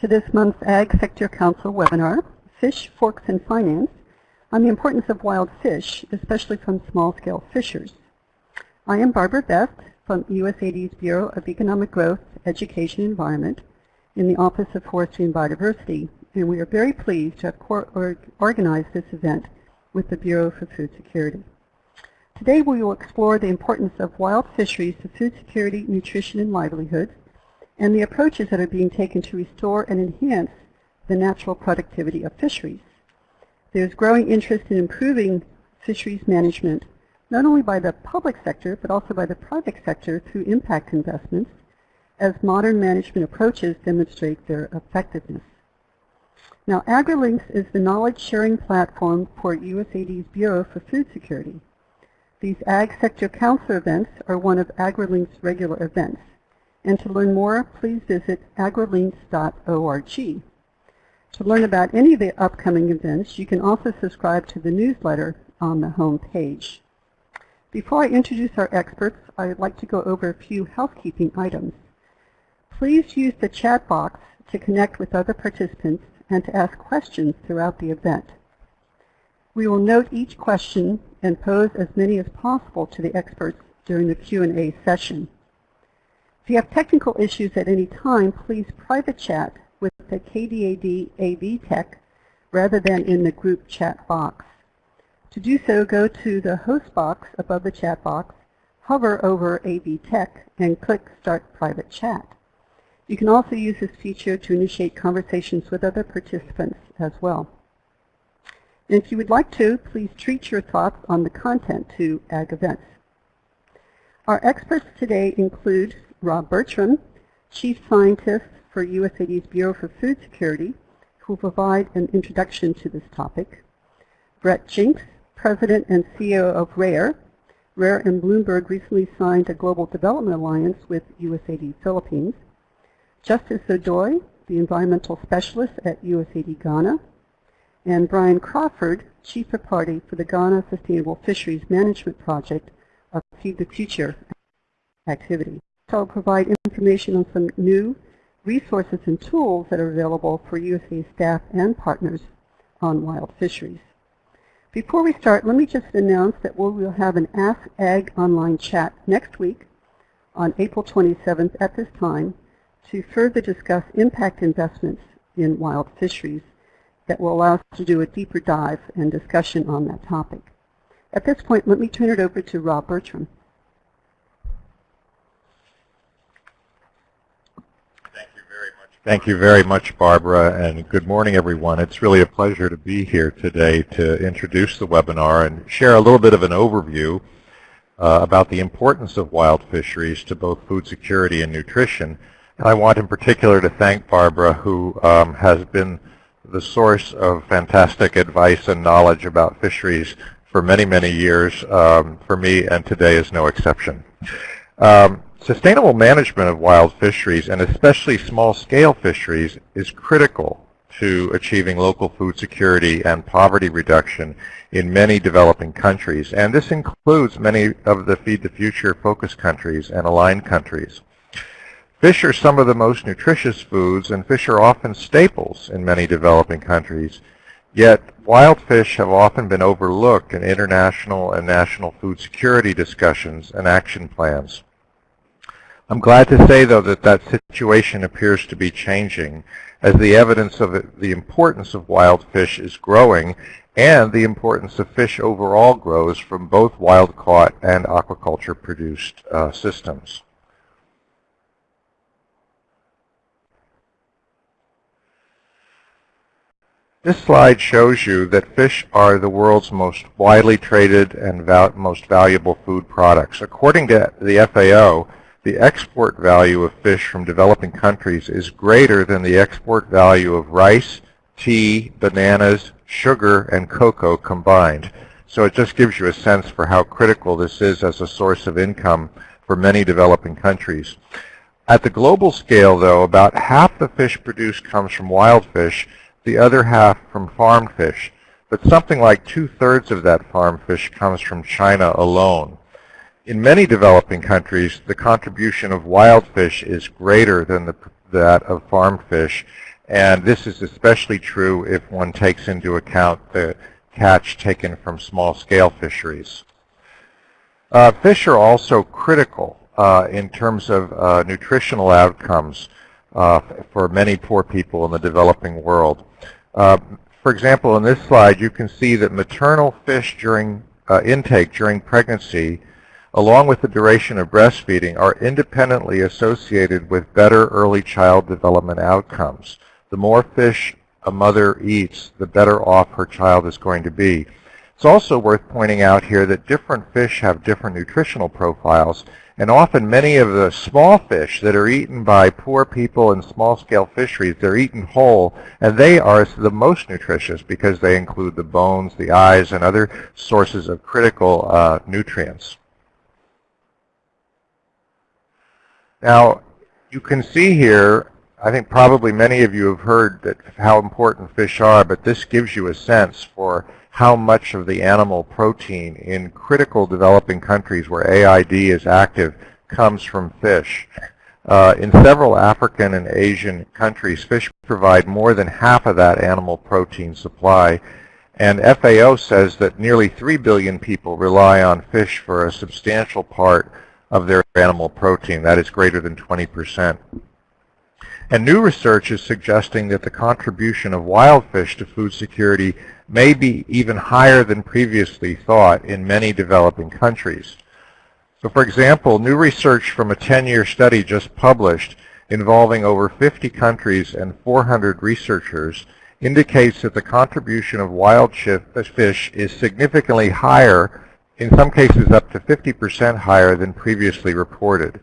to this month's Ag Sector Council webinar, Fish, Forks, and Finance, on the importance of wild fish, especially from small-scale fishers. I am Barbara Best from USAID's Bureau of Economic Growth, Education, and Environment in the Office of Forestry and Biodiversity, and we are very pleased to have or organized this event with the Bureau for Food Security. Today we will explore the importance of wild fisheries to food security, nutrition, and livelihood, and the approaches that are being taken to restore and enhance the natural productivity of fisheries. There's growing interest in improving fisheries management, not only by the public sector, but also by the private sector through impact investments, as modern management approaches demonstrate their effectiveness. Now, AgriLinks is the knowledge-sharing platform for USAID's Bureau for Food Security. These Ag Sector Council events are one of AgriLinks' regular events. And to learn more, please visit agrilinks.org. To learn about any of the upcoming events, you can also subscribe to the newsletter on the home page. Before I introduce our experts, I'd like to go over a few housekeeping items. Please use the chat box to connect with other participants and to ask questions throughout the event. We will note each question and pose as many as possible to the experts during the Q&A session. If you have technical issues at any time, please private chat with the KDAD AV Tech rather than in the group chat box. To do so, go to the host box above the chat box, hover over AV Tech, and click Start Private Chat. You can also use this feature to initiate conversations with other participants as well. And if you would like to, please treat your thoughts on the content to ag events. Our experts today include Rob Bertram, Chief Scientist for USAID's Bureau for Food Security, who will provide an introduction to this topic. Brett Jenks, President and CEO of RARE. RARE and Bloomberg recently signed a Global Development Alliance with USAID Philippines. Justice Odoi, the Environmental Specialist at USAID Ghana. And Brian Crawford, Chief of Party for the Ghana Sustainable Fisheries Management Project of Feed the Future activity. So I'll provide information on some new resources and tools that are available for USAID staff and partners on wild fisheries. Before we start, let me just announce that we will have an Ask Ag online chat next week on April 27th at this time to further discuss impact investments in wild fisheries that will allow us to do a deeper dive and discussion on that topic. At this point, let me turn it over to Rob Bertram. Thank you very much, Barbara, and good morning, everyone. It's really a pleasure to be here today to introduce the webinar and share a little bit of an overview uh, about the importance of wild fisheries to both food security and nutrition. And I want in particular to thank Barbara, who um, has been the source of fantastic advice and knowledge about fisheries for many, many years um, for me, and today is no exception. Um, Sustainable management of wild fisheries, and especially small-scale fisheries, is critical to achieving local food security and poverty reduction in many developing countries. And this includes many of the Feed the Future focus countries and aligned countries. Fish are some of the most nutritious foods, and fish are often staples in many developing countries. Yet, wild fish have often been overlooked in international and national food security discussions and action plans. I'm glad to say, though, that that situation appears to be changing as the evidence of the importance of wild fish is growing and the importance of fish overall grows from both wild-caught and aquaculture-produced uh, systems. This slide shows you that fish are the world's most widely traded and val most valuable food products. According to the FAO, the export value of fish from developing countries is greater than the export value of rice, tea, bananas, sugar, and cocoa combined. So it just gives you a sense for how critical this is as a source of income for many developing countries. At the global scale, though, about half the fish produced comes from wild fish, the other half from farmed fish. But something like two-thirds of that farmed fish comes from China alone. In many developing countries, the contribution of wild fish is greater than the, that of farmed fish, And this is especially true if one takes into account the catch taken from small-scale fisheries. Uh, fish are also critical uh, in terms of uh, nutritional outcomes uh, for many poor people in the developing world. Uh, for example, in this slide, you can see that maternal fish during uh, intake during pregnancy, along with the duration of breastfeeding, are independently associated with better early child development outcomes. The more fish a mother eats, the better off her child is going to be. It's also worth pointing out here that different fish have different nutritional profiles, and often many of the small fish that are eaten by poor people in small-scale fisheries, they're eaten whole, and they are the most nutritious because they include the bones, the eyes, and other sources of critical uh, nutrients. Now, you can see here I think probably many of you have heard that how important fish are, but this gives you a sense for how much of the animal protein in critical developing countries where AID is active comes from fish. Uh, in several African and Asian countries, fish provide more than half of that animal protein supply. And FAO says that nearly 3 billion people rely on fish for a substantial part of their animal protein. That is greater than 20 percent. And new research is suggesting that the contribution of wild fish to food security may be even higher than previously thought in many developing countries. So for example, new research from a 10-year study just published involving over 50 countries and 400 researchers indicates that the contribution of wild fish is significantly higher, in some cases up to 50% higher than previously reported.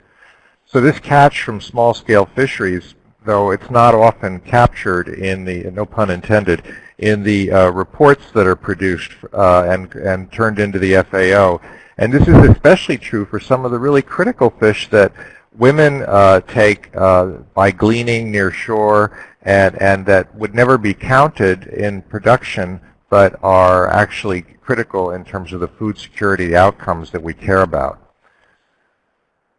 So this catch from small-scale fisheries though it's not often captured in the, no pun intended, in the uh, reports that are produced uh, and, and turned into the FAO. And this is especially true for some of the really critical fish that women uh, take uh, by gleaning near shore and, and that would never be counted in production but are actually critical in terms of the food security outcomes that we care about.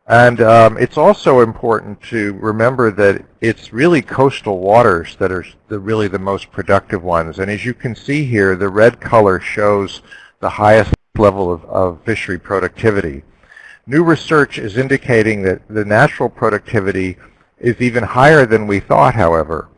And um, it's also important to remember that it's really coastal waters that are the, really the most productive ones. And as you can see here, the red color shows the highest level of, of fishery productivity. New research is indicating that the natural productivity is even higher than we thought, however.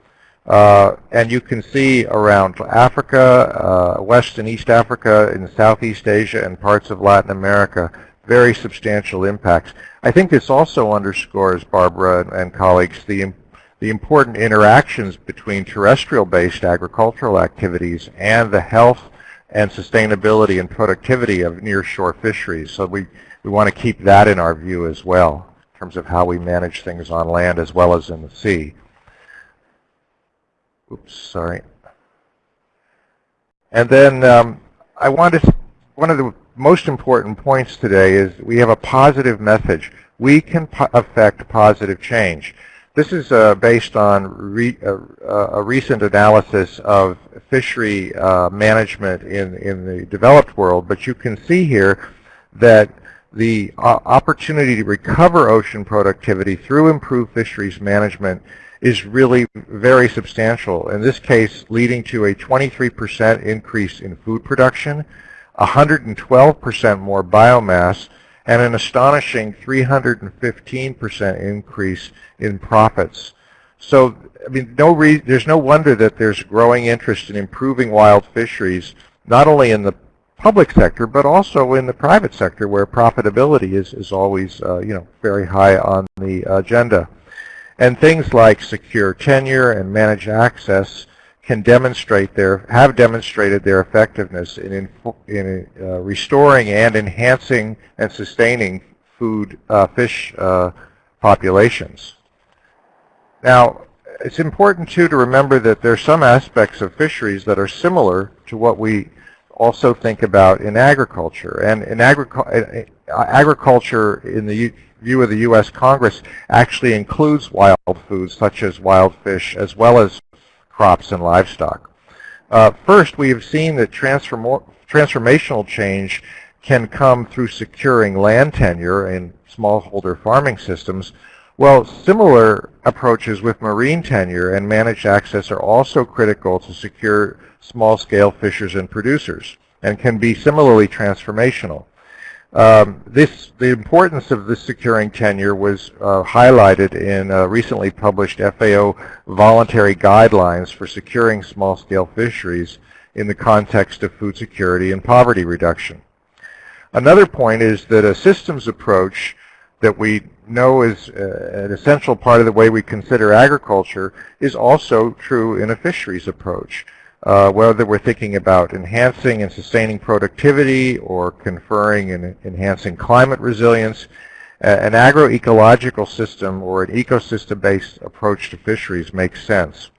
Uh, and you can see around Africa, uh, West and East Africa, in Southeast Asia, and parts of Latin America, very substantial impacts. I think this also underscores, Barbara and colleagues, the, the important interactions between terrestrial-based agricultural activities and the health and sustainability and productivity of nearshore fisheries. So we, we want to keep that in our view as well in terms of how we manage things on land as well as in the sea. Oops, sorry. And then um, I wanted to, one of the most important points today is we have a positive message. We can po affect positive change. This is uh, based on re uh, a recent analysis of fishery uh, management in, in the developed world, but you can see here that the uh, opportunity to recover ocean productivity through improved fisheries management is really very substantial. In this case, leading to a 23% increase in food production, 112% more biomass, and an astonishing 315% increase in profits. So, I mean, no there's no wonder that there's growing interest in improving wild fisheries, not only in the public sector, but also in the private sector where profitability is, is always, uh, you know, very high on the agenda. And things like secure tenure and managed access can demonstrate their, have demonstrated their effectiveness in, in uh, restoring and enhancing and sustaining food, uh, fish uh, populations. Now, it's important too to remember that there are some aspects of fisheries that are similar to what we also think about in agriculture. And in agric uh, agriculture, in the view of the U.S. Congress, actually includes wild foods such as wild fish as well as crops and livestock. Uh, first, we have seen that transform transformational change can come through securing land tenure in smallholder farming systems. Well, similar approaches with marine tenure and managed access are also critical to secure small-scale fishers and producers and can be similarly transformational. Um, this, the importance of this securing tenure was uh, highlighted in uh, recently published FAO voluntary guidelines for securing small-scale fisheries in the context of food security and poverty reduction. Another point is that a systems approach that we know is uh, an essential part of the way we consider agriculture is also true in a fisheries approach. Uh, whether we're thinking about enhancing and sustaining productivity or conferring and enhancing climate resilience, an agroecological system or an ecosystem-based approach to fisheries makes sense.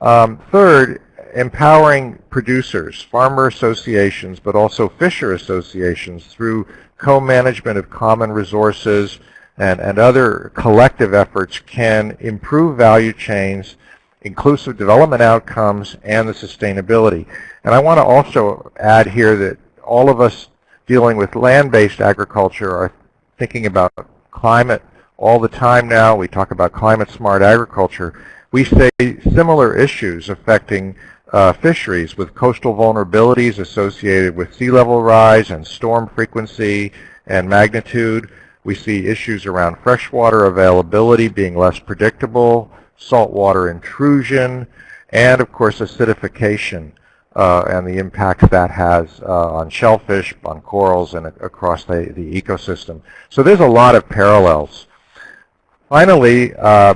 Um, third, empowering producers, farmer associations, but also fisher associations through co-management of common resources and, and other collective efforts can improve value chains, inclusive development outcomes, and the sustainability. And I want to also add here that all of us dealing with land-based agriculture are thinking about climate all the time now. We talk about climate-smart agriculture. We say similar issues affecting uh, fisheries with coastal vulnerabilities associated with sea level rise and storm frequency and magnitude. We see issues around freshwater availability being less predictable, saltwater intrusion, and of course acidification uh, and the impact that has uh, on shellfish, on corals, and across the, the ecosystem. So there's a lot of parallels. Finally, uh,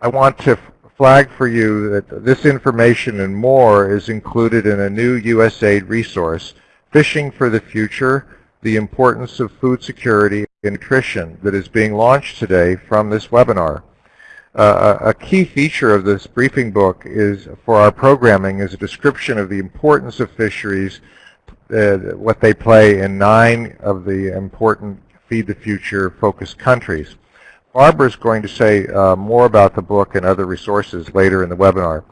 I want to flag for you that this information and more is included in a new USAID resource, Fishing for the Future, the Importance of Food Security and Nutrition, that is being launched today from this webinar. Uh, a key feature of this briefing book is for our programming is a description of the importance of fisheries, uh, what they play in nine of the important Feed the Future focused countries. Barbara is going to say uh, more about the book and other resources later in the webinar.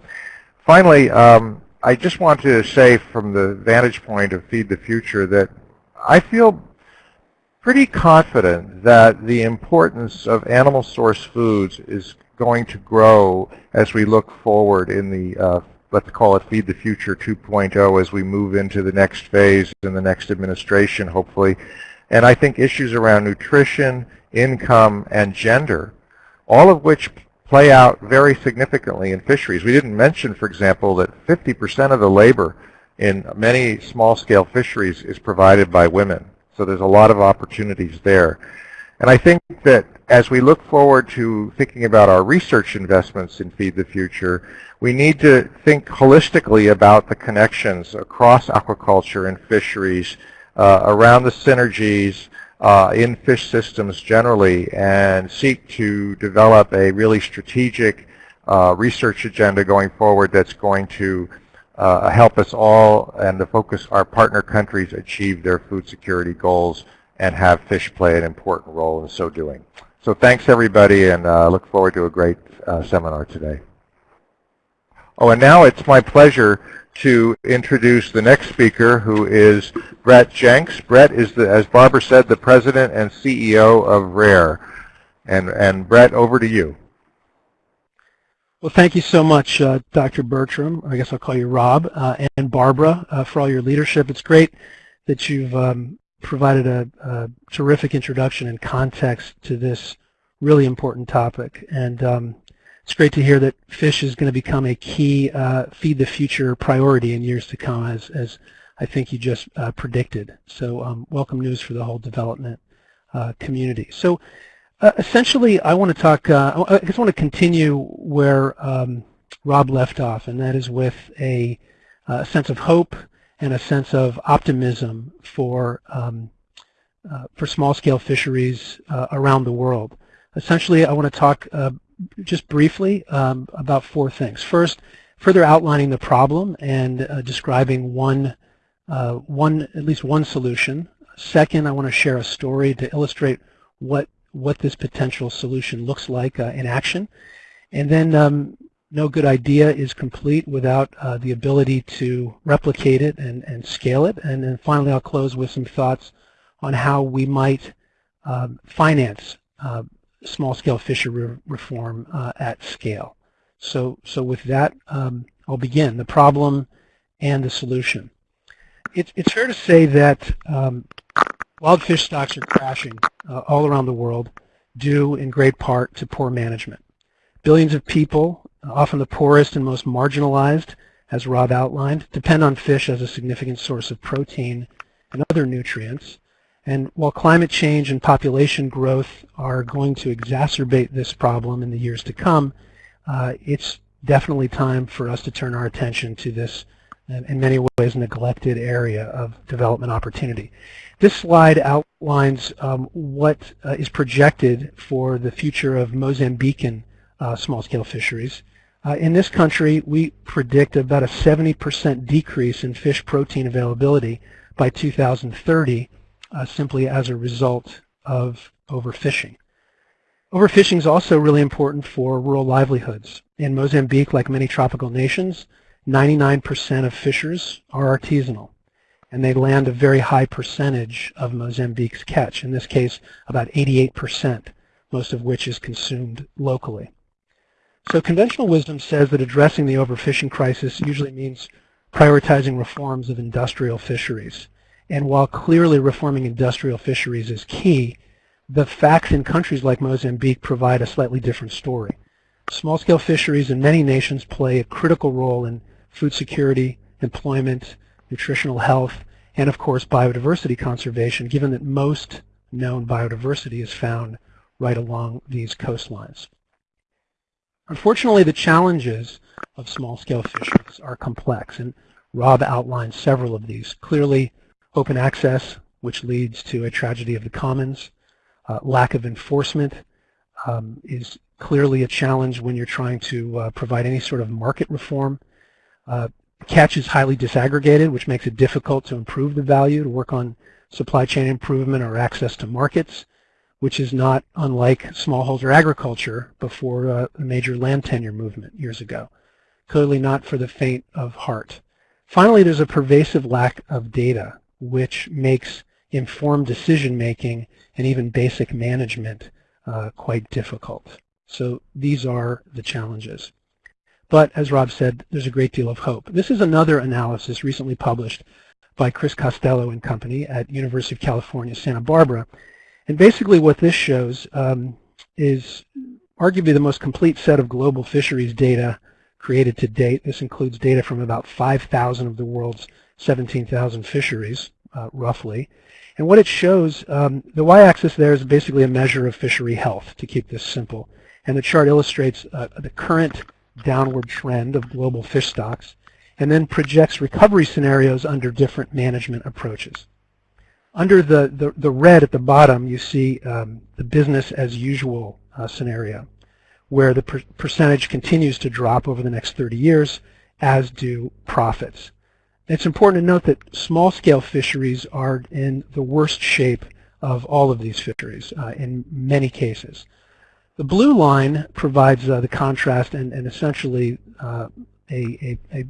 Finally, um, I just want to say from the vantage point of Feed the Future that I feel pretty confident that the importance of animal source foods is going to grow as we look forward in the, uh, let's call it Feed the Future 2.0 as we move into the next phase in the next administration, hopefully. And I think issues around nutrition, income, and gender, all of which play out very significantly in fisheries. We didn't mention, for example, that 50% of the labor in many small-scale fisheries is provided by women. So there's a lot of opportunities there. And I think that as we look forward to thinking about our research investments in Feed the Future, we need to think holistically about the connections across aquaculture and fisheries, uh, around the synergies, uh, in fish systems generally and seek to develop a really strategic uh, research agenda going forward that's going to help us all and to focus our partner countries achieve their food security goals and have fish play an important role in so doing. So thanks everybody and uh, look forward to a great uh, seminar today. Oh, and now it's my pleasure to introduce the next speaker, who is Brett Jenks. Brett is, the, as Barbara said, the president and CEO of RARE. And, and Brett, over to you. Well, thank you so much, uh, Dr. Bertram. I guess I'll call you Rob, uh, and Barbara uh, for all your leadership. It's great that you've um, provided a, a, terrific introduction and context to this really important topic. And um, it's great to hear that fish is going to become a key uh, feed the future priority in years to come, as, as I think you just uh, predicted. So um, welcome news for the whole development uh, community. So uh, essentially, I want to talk, uh, I just want to continue where um, Rob left off, and that is with a, a, uh, sense of hope and a sense of optimism for um, for small-scale fisheries around the world. Essentially, I want to talk just briefly um, about four things. First, further outlining the problem and uh, describing one, uh, one, at least one solution. Second, I want to share a story to illustrate what, what this potential solution looks like uh, in action. And then um, no good idea is complete without uh, the ability to replicate it and, and scale it. And then finally, I'll close with some thoughts on how we might um, finance uh, small-scale fishery reform uh, at scale. So, so with that, um, I'll begin. The problem and the solution. It, it's fair to say that um, wild fish stocks are crashing uh, all around the world due in great part to poor management. Billions of people, often the poorest and most marginalized, as Rob outlined, depend on fish as a significant source of protein and other nutrients. And while climate change and population growth are going to exacerbate this problem in the years to come, uh, it's definitely time for us to turn our attention to this, uh, in many ways, neglected area of development opportunity. This slide outlines um, what uh, is projected for the future of Mozambican uh, small-scale fisheries. Uh, in this country, we predict about a 70% decrease in fish protein availability by 2030 uh, simply as a result of overfishing. Overfishing is also really important for rural livelihoods. In Mozambique, like many tropical nations, 99% of fishers are artisanal, and they land a very high percentage of Mozambique's catch, in this case about 88%, most of which is consumed locally. So conventional wisdom says that addressing the overfishing crisis usually means prioritizing reforms of industrial fisheries. And while clearly reforming industrial fisheries is key, the facts in countries like Mozambique provide a slightly different story. Small-scale fisheries in many nations play a critical role in food security, employment, nutritional health, and of course biodiversity conservation, given that most known biodiversity is found right along these coastlines. Unfortunately, the challenges of small-scale fisheries are complex, and Rob outlined several of these. Clearly, open access, which leads to a tragedy of the commons, uh, lack of enforcement um, is clearly a challenge when you're trying to uh, provide any sort of market reform. Uh, catch is highly disaggregated, which makes it difficult to improve the value, to work on supply chain improvement or access to markets, which is not unlike smallholder agriculture before uh, the major land tenure movement years ago. Clearly not for the faint of heart. Finally, there's a pervasive lack of data, which makes informed decision making and even basic management uh, quite difficult. So these are the challenges. But as Rob said, there's a great deal of hope. This is another analysis recently published by Chris Costello and company at University of California, Santa Barbara. And basically what this shows um, is arguably the most complete set of global fisheries data created to date. This includes data from about 5,000 of the world's 17,000 fisheries, uh, roughly. And what it shows, um, the y-axis there is basically a measure of fishery health, to keep this simple. And the chart illustrates uh, the current downward trend of global fish stocks and then projects recovery scenarios under different management approaches. Under the, the, the red at the bottom, you see um, the business as usual uh, scenario, where the per percentage continues to drop over the next 30 years, as do profits. It's important to note that small-scale fisheries are in the worst shape of all of these fisheries uh, in many cases. The blue line provides uh, the contrast and, and essentially uh, a, a, a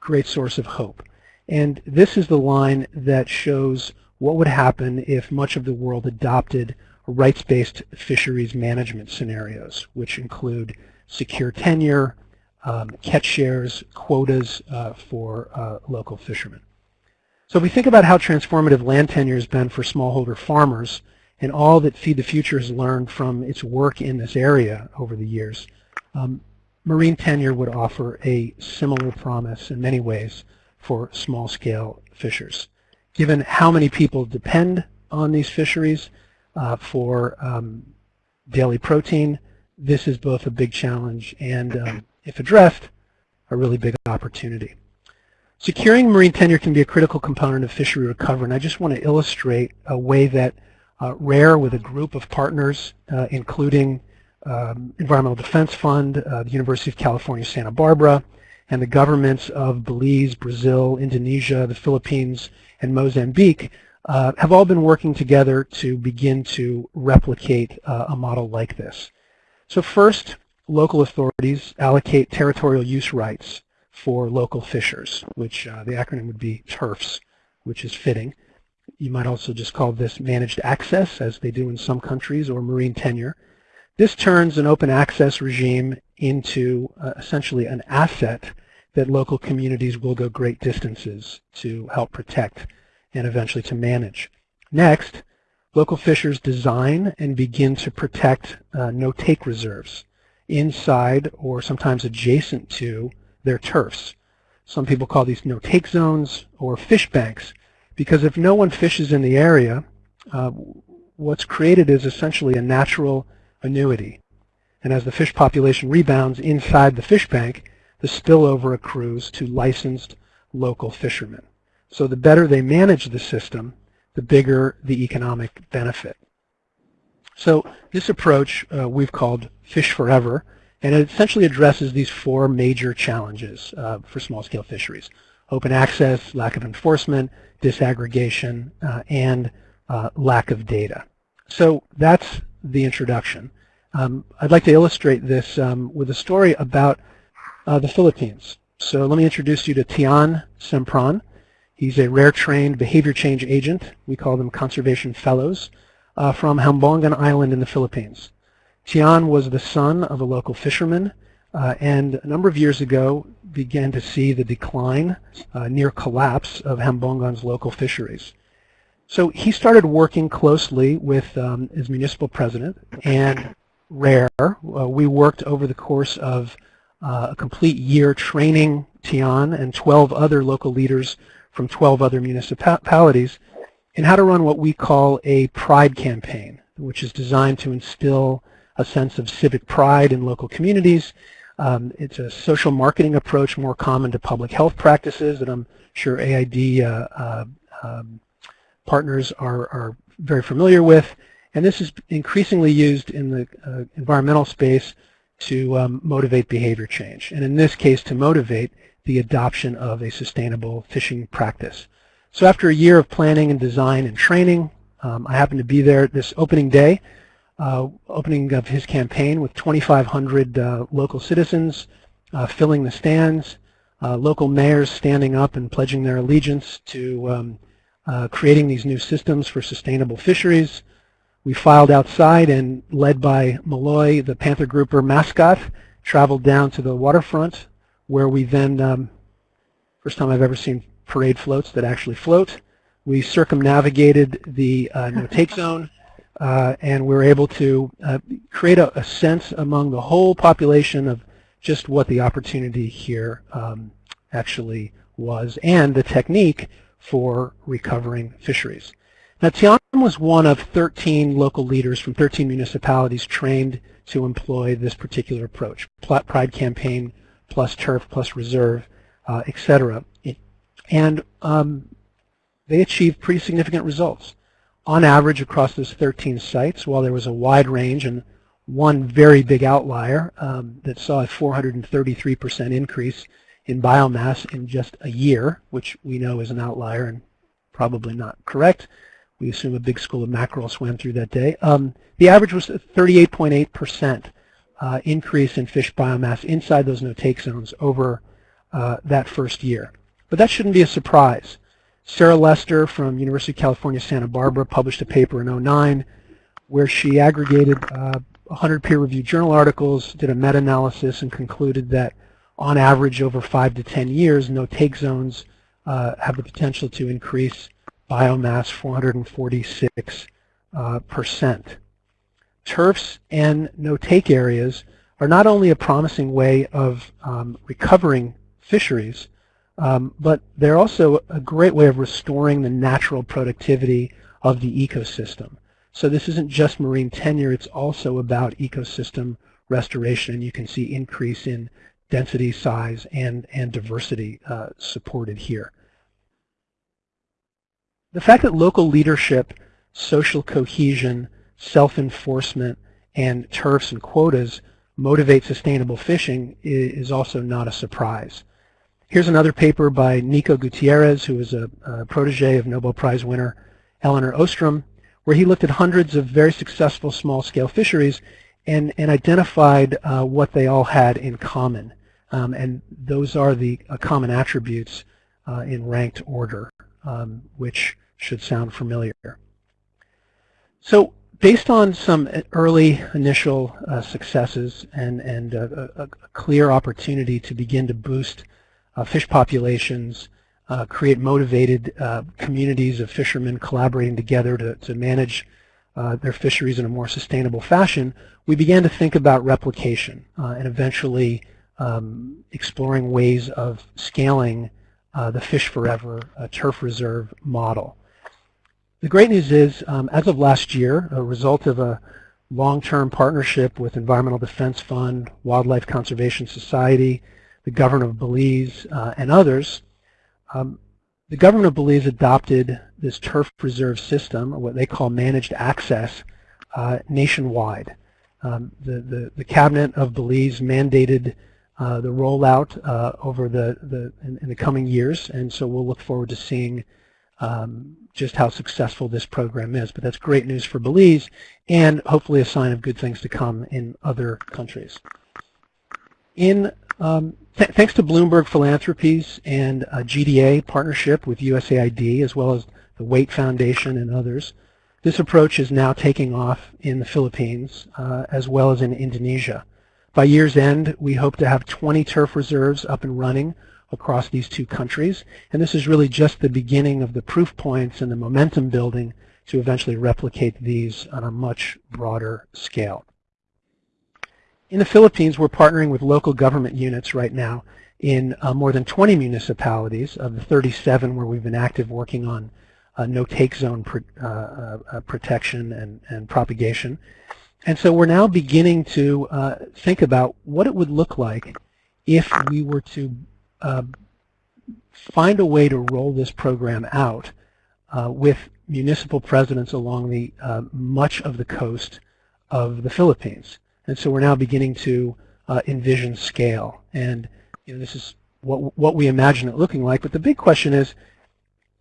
great source of hope. And this is the line that shows what would happen if much of the world adopted rights-based fisheries management scenarios, which include secure tenure, um, catch shares, quotas uh, for uh, local fishermen. So if we think about how transformative land tenure has been for smallholder farmers and all that Feed the Future has learned from its work in this area over the years, um, marine tenure would offer a similar promise in many ways for small-scale fishers. Given how many people depend on these fisheries uh, for um, daily protein, this is both a big challenge and um, if addressed, a really big opportunity. Securing marine tenure can be a critical component of fishery recovery, and I just want to illustrate a way that RARE, with a group of partners, uh, including um, Environmental Defense Fund, uh, the University of California, Santa Barbara, and the governments of Belize, Brazil, Indonesia, the Philippines, and Mozambique uh, have all been working together to begin to replicate uh, a model like this. So first, local authorities allocate territorial use rights for local fishers, which uh, the acronym would be TURFs, which is fitting. You might also just call this managed access, as they do in some countries, or marine tenure. This turns an open access regime into uh, essentially an asset that local communities will go great distances to help protect and eventually to manage. Next, local fishers design and begin to protect uh, no-take reserves inside or sometimes adjacent to their turfs. Some people call these no-take zones or fish banks because if no one fishes in the area, uh, what's created is essentially a natural annuity. And as the fish population rebounds inside the fish bank, the spillover accrues to licensed local fishermen. So the better they manage the system, the bigger the economic benefit. So this approach uh, we've called Fish Forever, and it essentially addresses these four major challenges uh, for small-scale fisheries. Open access, lack of enforcement, disaggregation, uh, and uh, lack of data. So that's the introduction. Um, I'd like to illustrate this um, with a story about uh, the Philippines. So let me introduce you to Tian Sempron. He's a rare trained behavior change agent. We call them conservation fellows uh, from Hambongan Island in the Philippines. Tian was the son of a local fisherman uh, and a number of years ago began to see the decline, uh, near collapse, of Hambongan's local fisheries. So he started working closely with um, his municipal president and RARE. Uh, we worked over the course of uh, a complete year training Tian and 12 other local leaders from 12 other municipalities in how to run what we call a pride campaign, which is designed to instill a sense of civic pride in local communities. Um, it's a social marketing approach more common to public health practices that I'm sure AID uh, uh, um, partners are, are very familiar with. And this is increasingly used in the uh, environmental space to um, motivate behavior change. And in this case, to motivate the adoption of a sustainable fishing practice. So after a year of planning and design and training, um, I happened to be there this opening day, uh, opening of his campaign with 2,500 uh, local citizens uh, filling the stands, uh, local mayors standing up and pledging their allegiance to um, uh, creating these new systems for sustainable fisheries. We filed outside and led by Malloy, the Panther Grouper mascot, traveled down to the waterfront where we then, um, first time I've ever seen parade floats that actually float. We circumnavigated the uh, no-take zone, uh, and we were able to uh, create a, a, sense among the whole population of just what the opportunity here um, actually was and the technique for recovering fisheries. Now, Tian was one of 13 local leaders from 13 municipalities trained to employ this particular approach, Pride Campaign plus turf plus reserve, uh, etc. And um, they achieved pretty significant results. On average, across those 13 sites, while there was a wide range and one very big outlier um, that saw a 433% increase in biomass in just a year, which we know is an outlier and probably not correct. We assume a big school of mackerel swam through that day. Um, the average was 38.8% uh, increase in fish biomass inside those no-take zones over uh, that first year. But that shouldn't be a surprise. Sarah Lester from University of California, Santa Barbara published a paper in 09 where she aggregated uh, 100 peer-reviewed journal articles, did a meta-analysis, and concluded that on average over 5 to 10 years, no-take zones uh, have the potential to increase biomass 446 uh, percent. Turfs and no-take areas are not only a promising way of um, recovering fisheries, um, but they're also a great way of restoring the natural productivity of the ecosystem. So this isn't just marine tenure, it's also about ecosystem restoration. And you can see increase in density, size, and, and diversity uh, supported here. The fact that local leadership, social cohesion, self-enforcement, and turfs and quotas motivate sustainable fishing is also not a surprise. Here's another paper by Nico Gutierrez, who is a, a protege of Nobel Prize winner Elinor Ostrom, where he looked at hundreds of very successful small-scale fisheries and, and identified uh, what they all had in common. Um, and those are the uh, common attributes uh, in ranked order, um, which should sound familiar. So based on some early initial uh, successes and, and a, a, clear opportunity to begin to boost fish populations, uh, create motivated uh, communities of fishermen collaborating together to, to manage uh, their fisheries in a more sustainable fashion, we began to think about replication uh, and eventually um, exploring ways of scaling the Fish Forever turf reserve model. The great news is, um, as of last year, a result of a long-term partnership with Environmental Defense Fund, Wildlife Conservation Society, the government of Belize, uh, and others, um, the government of Belize adopted this turf reserve system, what they call managed access, uh, nationwide. Um, the, the, the, cabinet of Belize mandated uh, the rollout uh, over the, the in, in, the coming years, and so we'll look forward to seeing um, just how successful this program is. But that's great news for Belize and hopefully a sign of good things to come in other countries. In um, th thanks to Bloomberg Philanthropies and a GDA partnership with USAID as well as the Waitt Foundation and others, this approach is now taking off in the Philippines uh, as well as in Indonesia. By year's end, we hope to have 20 turf reserves up and running across these two countries. And this is really just the beginning of the proof points and the momentum building to eventually replicate these on a much broader scale. In the Philippines, we're partnering with local government units right now in uh, more than 20 municipalities of the 37 where we've been active working on uh, no-take zone pr uh, uh, protection and, and propagation. And so we're now beginning to uh, think about what it would look like if we were to uh, find a way to roll this program out uh, with municipal presidents along the uh, much of the coast of the Philippines. And so we're now beginning to uh, envision scale. And you know, this is what, what we imagine it looking like. But the big question is,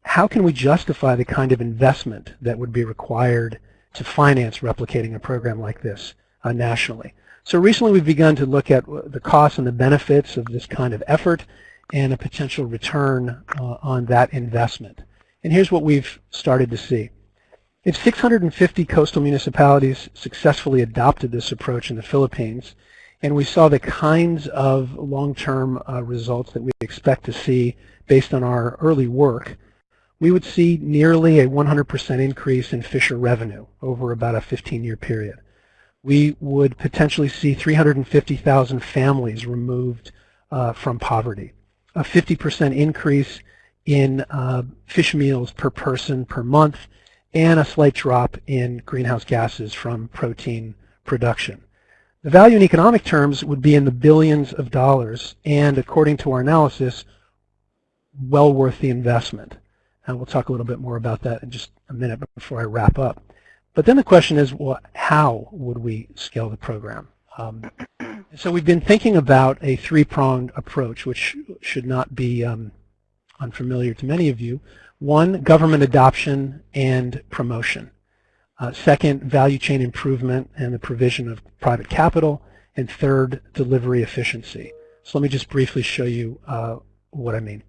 how can we justify the kind of investment that would be required to finance replicating a program like this uh, nationally? So recently we've begun to look at the costs and the benefits of this kind of effort and a potential return uh, on that investment. And here's what we've started to see. If 650 coastal municipalities successfully adopted this approach in the Philippines, and we saw the kinds of long-term uh, results that we expect to see based on our early work, we would see nearly a 100% increase in fisher revenue over about a 15-year period. We would potentially see 350,000 families removed uh, from poverty, a 50% increase in uh, fish meals per person per month, and a slight drop in greenhouse gases from protein production. The value in economic terms would be in the billions of dollars, and according to our analysis, well worth the investment. And we'll talk a little bit more about that in just a minute before I wrap up. But then the question is, well, how would we scale the program? Um, so we've been thinking about a three-pronged approach, which should not be um, unfamiliar to many of you. One, government adoption and promotion. Uh, second, value chain improvement and the provision of private capital. And third, delivery efficiency. So let me just briefly show you uh, what I mean.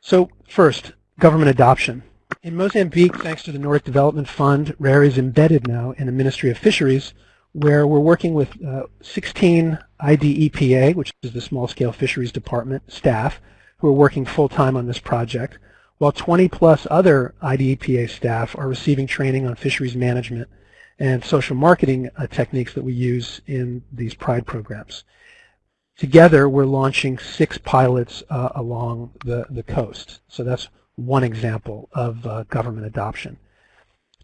So first, government adoption. In Mozambique, thanks to the Nordic Development Fund, RARE is embedded now in the Ministry of Fisheries, where we're working with uh, 16 IDEPA, which is the Small Scale Fisheries Department staff, who are working full-time on this project, while 20 plus other IDEPA staff are receiving training on fisheries management and social marketing uh, techniques that we use in these PRIDE programs. Together, we're launching six pilots uh, along the, the coast. So that's one example of uh, government adoption.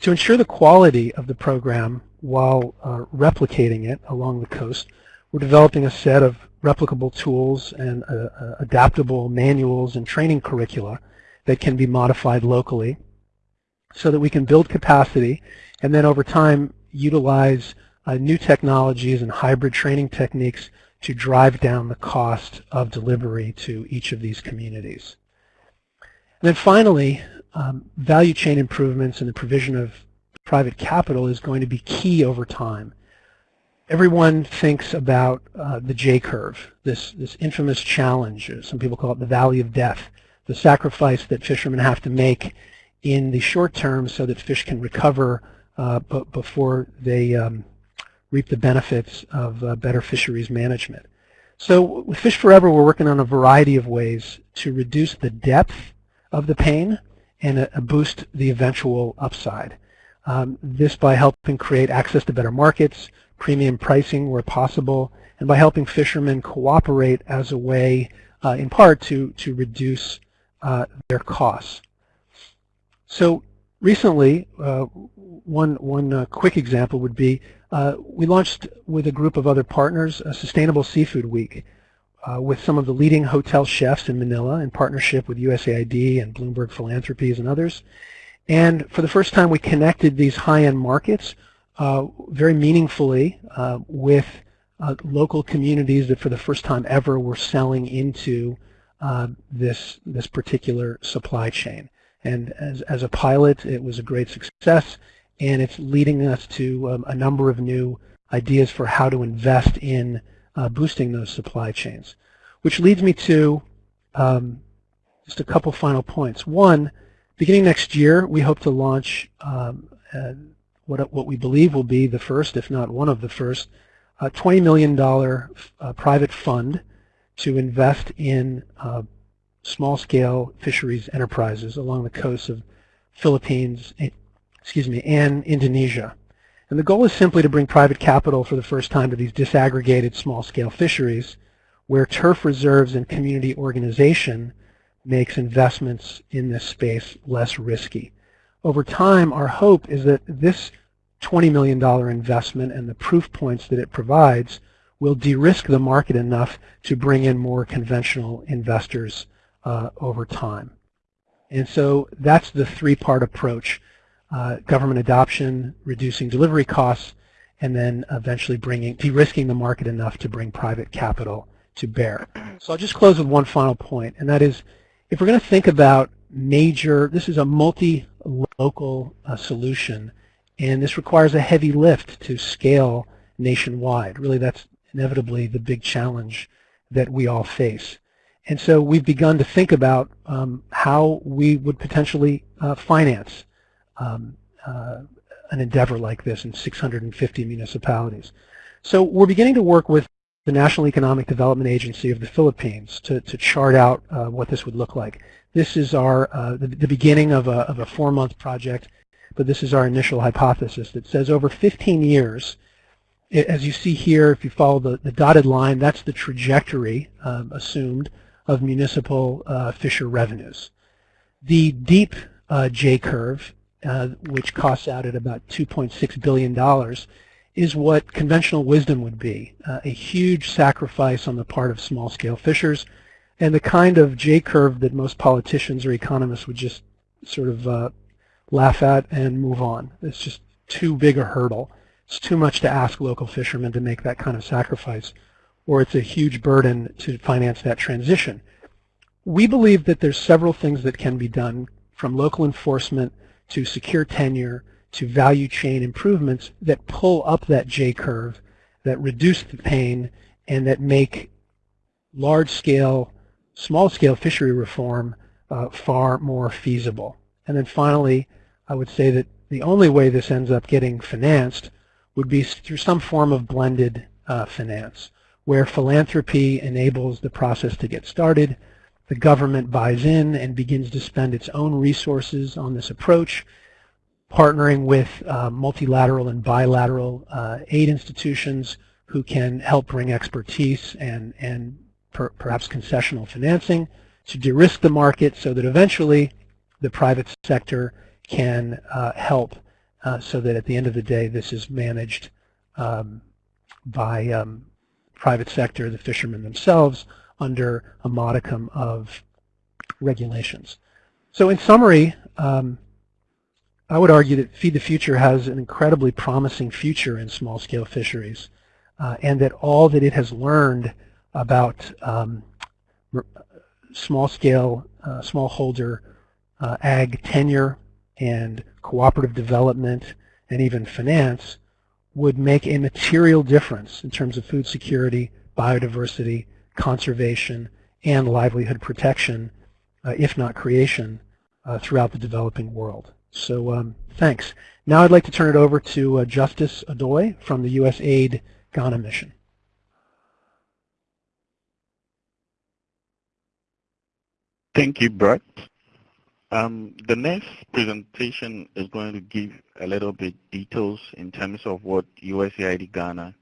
To ensure the quality of the program while uh, replicating it along the coast, we're developing a set of replicable tools and uh, uh adaptable manuals and training curricula that can be modified locally so that we can build capacity and then over time utilize uh, new technologies and hybrid training techniques to drive down the cost of delivery to each of these communities. And then finally, um, value chain improvements and the provision of private capital is going to be key over time. Everyone thinks about uh, the J-curve, this, this infamous challenge, some people call it the valley of death, the sacrifice that fishermen have to make in the short term so that fish can recover uh, before they um, reap the benefits of uh, better fisheries management. So with Fish Forever, we're working on a variety of ways to reduce the depth of the pain and uh, boost the eventual upside. Um, this by helping create access to better markets, premium pricing where possible, and by helping fishermen cooperate as a way, uh, in part, to, to reduce uh, their costs. So recently, uh, one, one uh, quick example would be uh, we launched with a group of other partners a Sustainable Seafood Week uh, with some of the leading hotel chefs in Manila in partnership with USAID and Bloomberg Philanthropies and others. And for the first time, we connected these high-end markets uh, very meaningfully uh, with uh, local communities that for the first time ever were selling into uh, this, this particular supply chain. And as, as a pilot, it was a great success, and it's leading us to um, a number of new ideas for how to invest in uh, boosting those supply chains. Which leads me to um, just a couple final points. One, beginning next year, we hope to launch um, uh, what, what we believe will be the first, if not one of the first, uh, $20 million uh, private fund to invest in uh, small-scale fisheries enterprises along the coasts of Philippines, eh, excuse me, and Indonesia. And the goal is simply to bring private capital for the first time to these disaggregated small-scale fisheries where TURF reserves and community organization makes investments in this space less risky. Over time, our hope is that this $20 million investment and the proof points that it provides will de-risk the market enough to bring in more conventional investors uh, over time. And so that's the three-part approach, uh, government adoption, reducing delivery costs, and then eventually bringing, de-risking the market enough to bring private capital to bear. So I'll just close with one final point, and that is if we're going to think about major, this is a multi-local uh, solution, and this requires a heavy lift to scale nationwide. Really, that's inevitably the big challenge that we all face. And so we've begun to think about um, how we would potentially uh, finance um, uh, an endeavor like this in 650 municipalities. So we're beginning to work with the National Economic Development Agency of the Philippines to, to chart out uh, what this would look like. This is our uh, the, the, beginning of a, of a four-month project, but this is our initial hypothesis that says over 15 years, as you see here, if you follow the, the dotted line, that's the trajectory um, assumed of municipal uh, fisher revenues. The deep uh, J-curve, uh, which costs out at about $2.6 billion, is what conventional wisdom would be, uh, a huge sacrifice on the part of small-scale fishers, and the kind of J-curve that most politicians or economists would just sort of uh, laugh at and move on. It's just too big a hurdle. It's too much to ask local fishermen to make that kind of sacrifice or it's a huge burden to finance that transition. We believe that there's several things that can be done from local enforcement to secure tenure to value chain improvements that pull up that J-curve, that reduce the pain, and that make large-scale, small-scale fishery reform uh, far more feasible. And then finally, I would say that the only way this ends up getting financed would be through some form of blended uh, finance where philanthropy enables the process to get started. The government buys in and begins to spend its own resources on this approach, partnering with uh, multilateral and bilateral uh, aid institutions who can help bring expertise and, and per, perhaps concessional financing to de-risk the market so that eventually the private sector can uh, help so that at the end of the day this is managed um, by um, private sector, the fishermen themselves, under a modicum of regulations. So in summary, um, I would argue that Feed the Future has an incredibly promising future in small-scale fisheries, uh, and that all that it has learned about um, small-scale, uh, smallholder uh, ag tenure and cooperative development and even finance would make a material difference in terms of food security, biodiversity, conservation, and livelihood protection, uh, if not creation, uh, throughout the developing world. So um, thanks. Now I'd like to turn it over to uh, Justice Odoi from the USAID Ghana mission. Thank you, Brett. Um, the next presentation is going to give a little bit details in terms of what USAID Ghana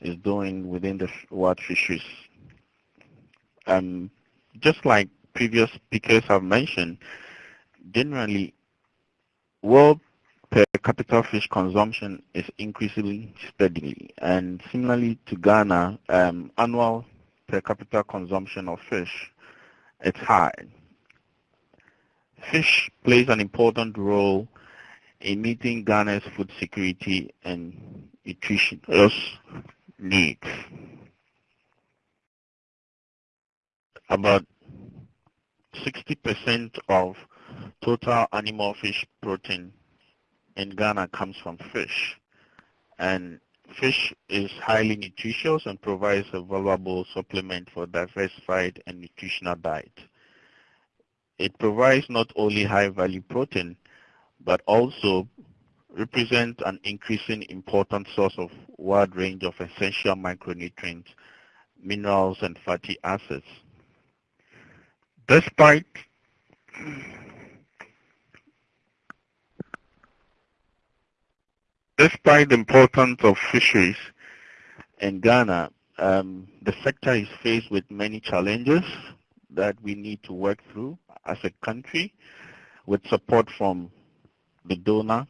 is doing within the wild fisheries. Um, just like previous speakers have mentioned, generally, world per capita fish consumption is increasing steadily. And similarly to Ghana, um, annual per capita consumption of fish is high. Fish plays an important role in meeting Ghana's food security and nutritious needs. About 60% of total animal fish protein in Ghana comes from fish. And fish is highly nutritious and provides a valuable supplement for diversified and nutritional diet. It provides not only high-value protein, but also represents an increasing important source of wide range of essential micronutrients, minerals, and fatty acids. Despite Despite the importance of fisheries in Ghana, um, the sector is faced with many challenges that we need to work through as a country with support from the donor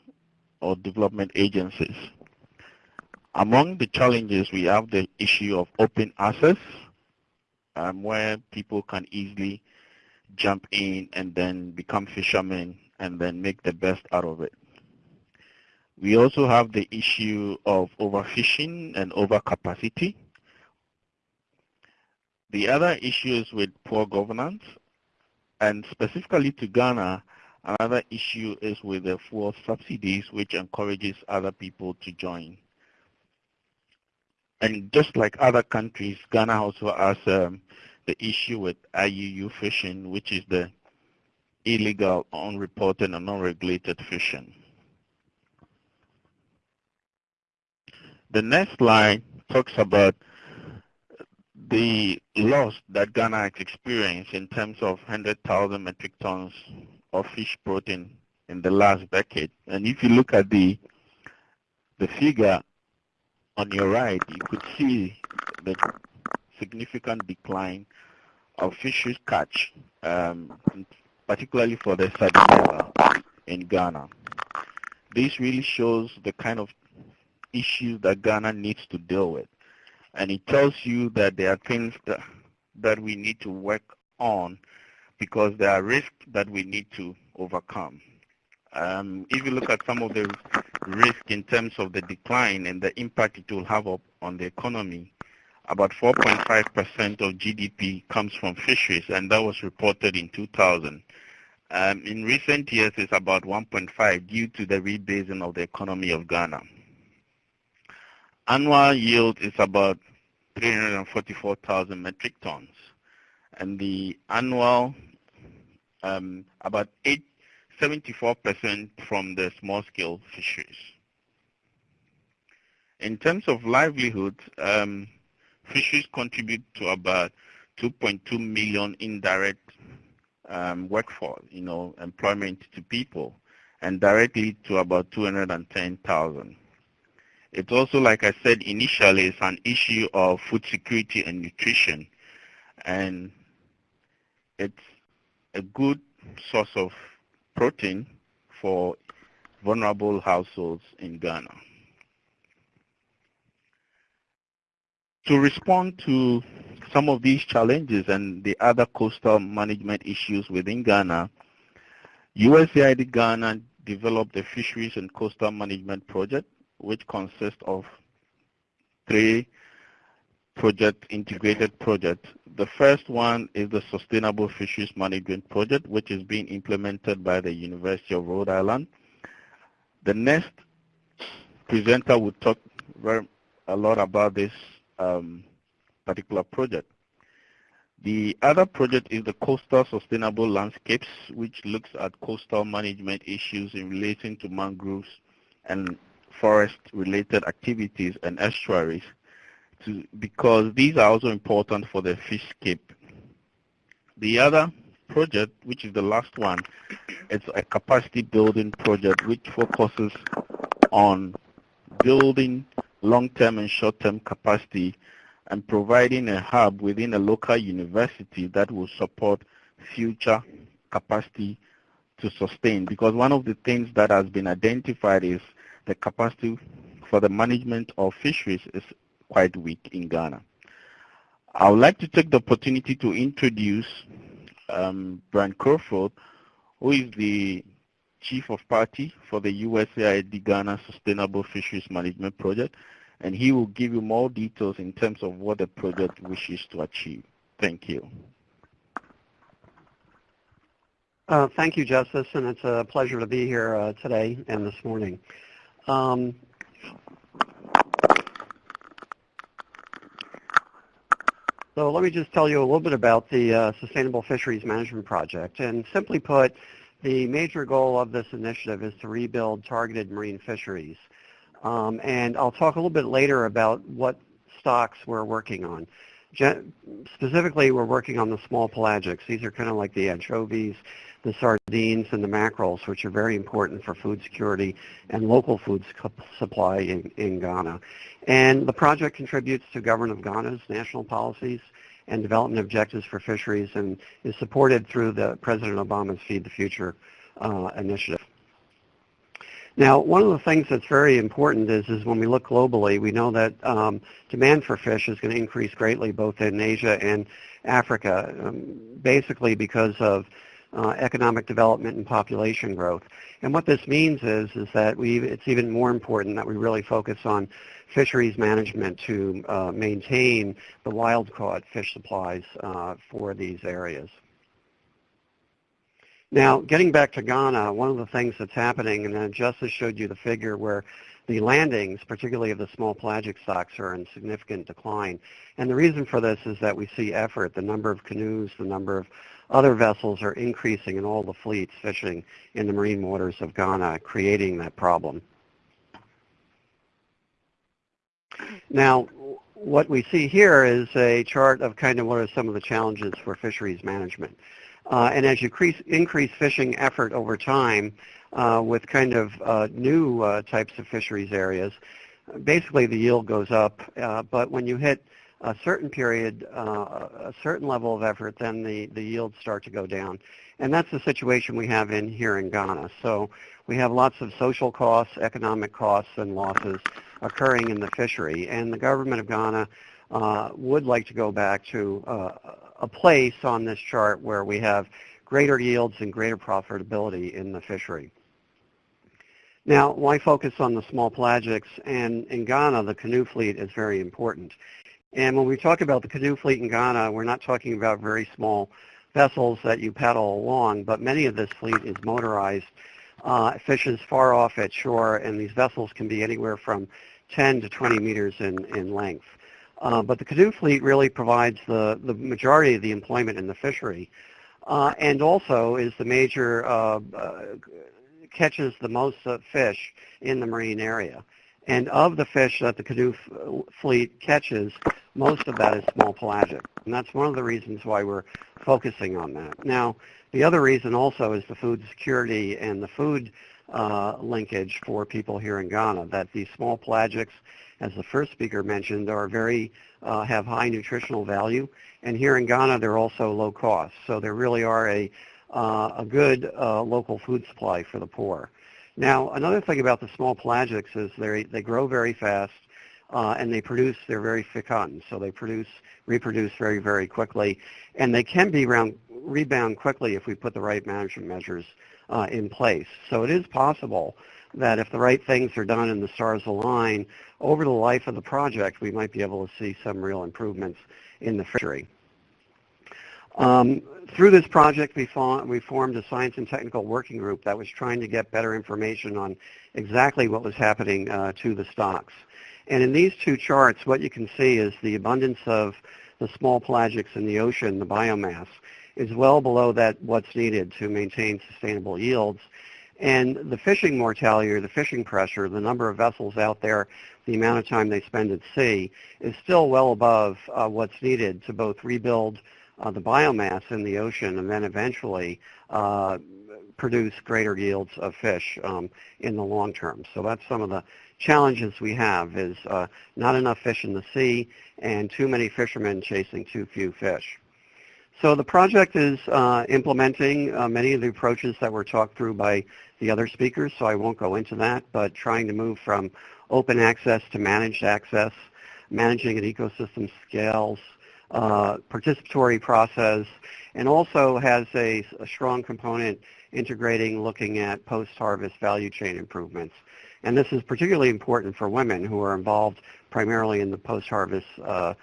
or development agencies. Among the challenges, we have the issue of open access, um, where people can easily jump in and then become fishermen and then make the best out of it. We also have the issue of overfishing and overcapacity. The other issue is with poor governance, and specifically to Ghana, another issue is with the fuel subsidies, which encourages other people to join. And just like other countries, Ghana also has um, the issue with IUU fishing, which is the illegal, unreported, and unregulated fishing. The next slide talks about the loss that Ghana has experienced in terms of 100,000 metric tons of fish protein in the last decade. And if you look at the the figure on your right, you could see the significant decline of fishes catch, um, particularly for the sardinella in Ghana. This really shows the kind of issues that Ghana needs to deal with. And it tells you that there are things that, that we need to work on because there are risks that we need to overcome. Um, if you look at some of the risk in terms of the decline and the impact it will have on the economy, about 4.5% of GDP comes from fisheries, and that was reported in 2000. Um, in recent years, it's about 1.5 due to the rebasing of the economy of Ghana. Annual yield is about 344,000 metric tons, and the annual um, about 8, 74% from the small-scale fisheries. In terms of livelihood, um, fisheries contribute to about 2.2 million indirect um, workforce, you know, employment to people, and directly to about 210,000. It's also, like I said initially, it's an issue of food security and nutrition. And it's a good source of protein for vulnerable households in Ghana. To respond to some of these challenges and the other coastal management issues within Ghana, USAID Ghana developed the fisheries and coastal management project which consists of three project integrated projects. The first one is the Sustainable Fisheries Management Project, which is being implemented by the University of Rhode Island. The next presenter will talk very, a lot about this um, particular project. The other project is the Coastal Sustainable Landscapes, which looks at coastal management issues in relation to mangroves and forest-related activities and estuaries to, because these are also important for the fishscape. The other project, which is the last one, it's a capacity building project which focuses on building long-term and short-term capacity and providing a hub within a local university that will support future capacity to sustain. Because one of the things that has been identified is the capacity for the management of fisheries is quite weak in Ghana. I would like to take the opportunity to introduce um, Brian Crawford, who is the Chief of Party for the USAID Ghana Sustainable Fisheries Management Project, and he will give you more details in terms of what the project wishes to achieve. Thank you. Uh, thank you, Justice, and it's a pleasure to be here uh, today and this morning. Um, so let me just tell you a little bit about the uh, Sustainable Fisheries Management Project. And simply put, the major goal of this initiative is to rebuild targeted marine fisheries. Um, and I'll talk a little bit later about what stocks we're working on. Specifically, we're working on the small pelagics. These are kind of like the anchovies, the sardines, and the mackerels, which are very important for food security and local food supply in, in Ghana. And the project contributes to Government of Ghana's national policies and development objectives for fisheries and is supported through the President Obama's Feed the Future uh, initiative. Now, one of the things that's very important is, is when we look globally, we know that um, demand for fish is going to increase greatly both in Asia and Africa, um, basically because of uh, economic development and population growth. And what this means is, is that we, it's even more important that we really focus on fisheries management to uh, maintain the wild-caught fish supplies uh, for these areas. Now, getting back to Ghana, one of the things that's happening, and Justice showed you the figure where the landings, particularly of the small pelagic stocks, are in significant decline. And the reason for this is that we see effort. The number of canoes, the number of other vessels are increasing in all the fleets fishing in the marine waters of Ghana, creating that problem. Now, what we see here is a chart of kind of what are some of the challenges for fisheries management. Uh, and as you increase, increase fishing effort over time uh, with kind of uh, new types of fisheries areas, basically the yield goes up. But when you hit a certain period, a certain level of effort, then the, the yields start to go down. And that's the situation we have in here in Ghana. So we have lots of social costs, economic costs, and losses occurring in the fishery. And the government of Ghana would like to go back to uh, a place on this chart where we have greater yields and greater profitability in the fishery. Now, why focus on the small pelagics? And in Ghana, the canoe fleet is very important. And when we talk about the canoe fleet in Ghana, we're not talking about very small vessels that you paddle along, but many of this fleet is motorized, uh, fishes far off at shore, and these vessels can be anywhere from 10 to 20 meters in, in length. Uh, but the canoe fleet really provides the, the majority of the employment in the fishery uh, and also is the major, uh, uh catches the most fish in the marine area. And of the fish that the canoe fleet catches, most of that is small pelagic. And that's one of the reasons why we're focusing on that. Now, the other reason also is the food security and the food uh, linkage for people here in Ghana, that these small pelagics as the first speaker mentioned, are very uh, have high nutritional value, and here in Ghana they're also low cost. So they really are a uh, a good uh, local food supply for the poor. Now, another thing about the small pelagics is they they grow very fast. Uh, and they produce, they're very fecund, so they produce, reproduce very, very quickly, and they can be round, rebound quickly if we put the right management measures uh, in place. So it is possible that if the right things are done and the stars align, over the life of the project, we might be able to see some real improvements in the fishery. Um, through this project, we, we, formed a science and technical working group that was trying to get better information on exactly what was happening uh, to the stocks. And in these two charts, what you can see is the abundance of the small pelagics in the ocean, the biomass, is well below that what's needed to maintain sustainable yields And the fishing mortality or the fishing pressure, the number of vessels out there, the amount of time they spend at sea, is still well above uh, what's needed to both rebuild uh, the biomass in the ocean and then eventually uh, produce greater yields of fish um, in the long term. So that's some of the challenges we have is uh, not enough fish in the sea and too many fishermen chasing too few fish. So the project is uh, implementing uh, many of the approaches that were talked through by the other speakers, so I won't go into that, but trying to move from open access to managed access, managing at ecosystem scales, uh, participatory process, and also has a, a strong component integrating looking at post-harvest value chain improvements. And this is particularly important for women who are involved primarily in the post-harvest uh,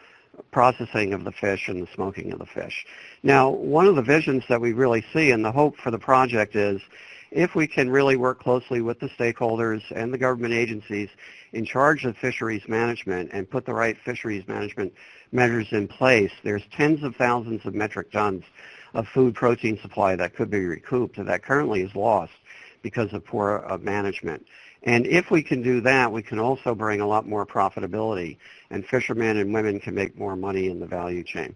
processing of the fish and the smoking of the fish. Now, one of the visions that we really see and the hope for the project is if we can really work closely with the stakeholders and the government agencies in charge of fisheries management and put the right fisheries management measures in place, there's tens of thousands of metric tons of food protein supply that could be recouped that currently is lost because of poor uh, management. And if we can do that, we can also bring a lot more profitability, and fishermen and women can make more money in the value chain.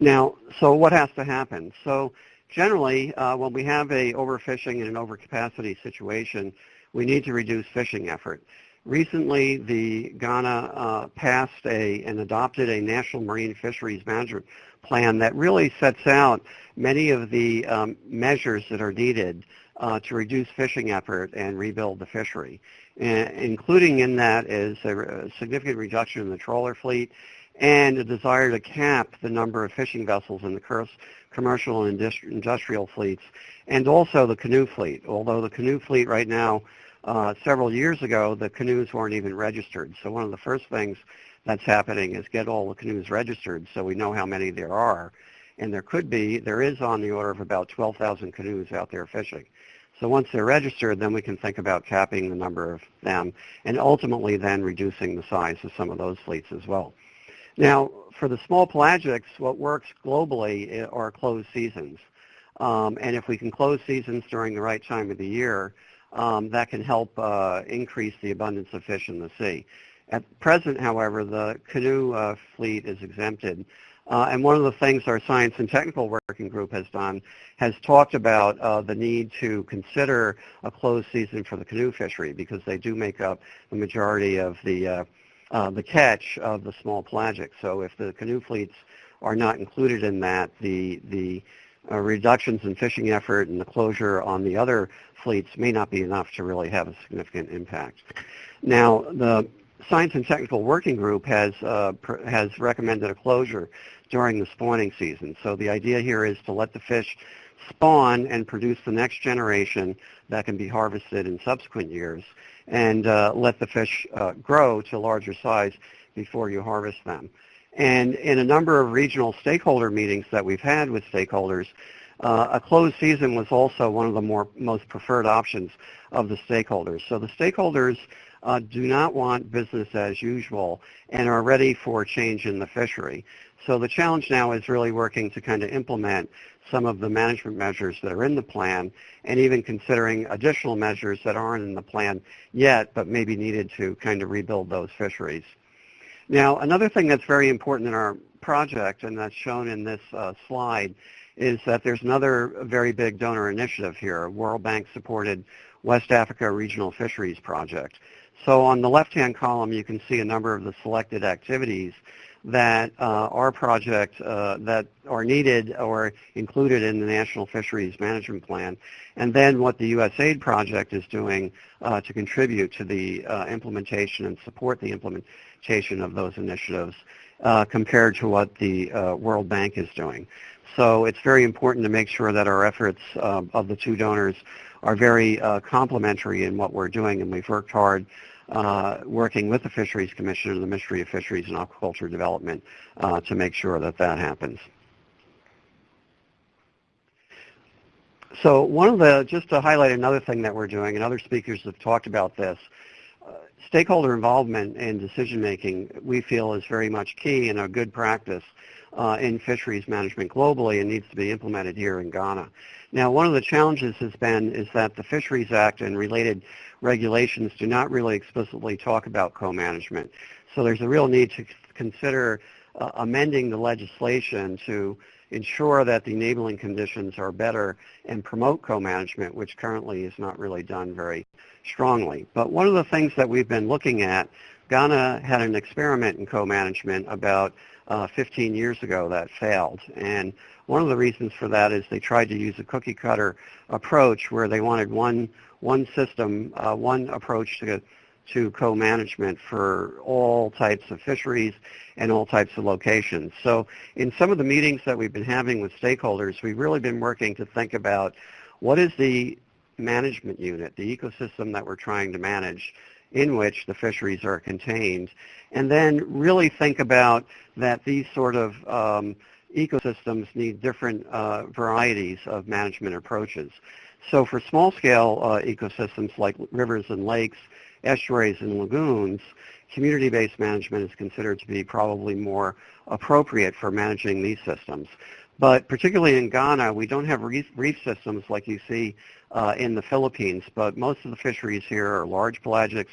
Now, so what has to happen? So generally, uh, when we have a overfishing and an overcapacity situation, we need to reduce fishing effort. Recently, the Ghana uh, passed a and adopted a national marine fisheries management plan that really sets out many of the um, measures that are needed uh, to reduce fishing effort and rebuild the fishery. Including in that is a, a significant reduction in the trawler fleet and a desire to cap the number of fishing vessels in the commercial and industrial fleets, and also the canoe fleet. Although the canoe fleet right now, uh, several years ago, the canoes weren't even registered. So one of the first things that's happening is get all the canoes registered so we know how many there are. And there could be, there is on the order of about 12,000 canoes out there fishing. So once they're registered, then we can think about capping the number of them and ultimately then reducing the size of some of those fleets as well. Now, for the small pelagics, what works globally are closed seasons. Um, and if we can close seasons during the right time of the year, um, that can help uh, increase the abundance of fish in the sea. At present, however, the canoe uh, fleet is exempted uh, and one of the things our science and technical working group has done has talked about uh, the need to consider a closed season for the canoe fishery because they do make up the majority of the uh, uh, the catch of the small pelagic. So if the canoe fleets are not included in that, the the uh, reductions in fishing effort and the closure on the other fleets may not be enough to really have a significant impact. Now, the Science and Technical Working Group has uh, has recommended a closure during the spawning season. So the idea here is to let the fish spawn and produce the next generation that can be harvested in subsequent years and uh, let the fish uh, grow to larger size before you harvest them. And in a number of regional stakeholder meetings that we've had with stakeholders, uh, a closed season was also one of the more most preferred options of the stakeholders. So the stakeholders uh, do not want business as usual and are ready for change in the fishery. So the challenge now is really working to kind of implement some of the management measures that are in the plan and even considering additional measures that aren't in the plan yet but maybe needed to kind of rebuild those fisheries. Now another thing that's very important in our project and that's shown in this uh, slide is that there's another very big donor initiative here, World Bank supported West Africa Regional Fisheries Project. So on the left-hand column, you can see a number of the selected activities that uh, our project uh, that are needed or included in the National Fisheries Management Plan, and then what the USAID project is doing uh, to contribute to the uh, implementation and support the implementation of those initiatives uh, compared to what the uh, World Bank is doing. So it's very important to make sure that our efforts of the two donors are very complementary in what we're doing, and we've worked hard uh, working with the Fisheries Commission and the Ministry of Fisheries and Aquaculture Development uh, to make sure that that happens. So one of the, just to highlight another thing that we're doing, and other speakers have talked about this, uh, stakeholder involvement in decision making we feel is very much key and a good practice uh, in fisheries management globally and needs to be implemented here in Ghana. Now, one of the challenges has been is that the Fisheries Act and related regulations do not really explicitly talk about co-management. So there's a real need to consider uh, amending the legislation to ensure that the enabling conditions are better and promote co-management, which currently is not really done very strongly. But one of the things that we've been looking at, Ghana had an experiment in co-management about uh, 15 years ago that failed. And one of the reasons for that is they tried to use a cookie cutter approach where they wanted one, one system, uh, one approach to to co-management for all types of fisheries and all types of locations. So in some of the meetings that we've been having with stakeholders, we've really been working to think about what is the management unit, the ecosystem that we're trying to manage in which the fisheries are contained, and then really think about that these sort of um, ecosystems need different uh, varieties of management approaches. So for small-scale uh, ecosystems like rivers and lakes, estuaries and lagoons, community-based management is considered to be probably more appropriate for managing these systems. But particularly in Ghana, we don't have reef, systems like you see uh, in the Philippines, but most of the fisheries here are large pelagics,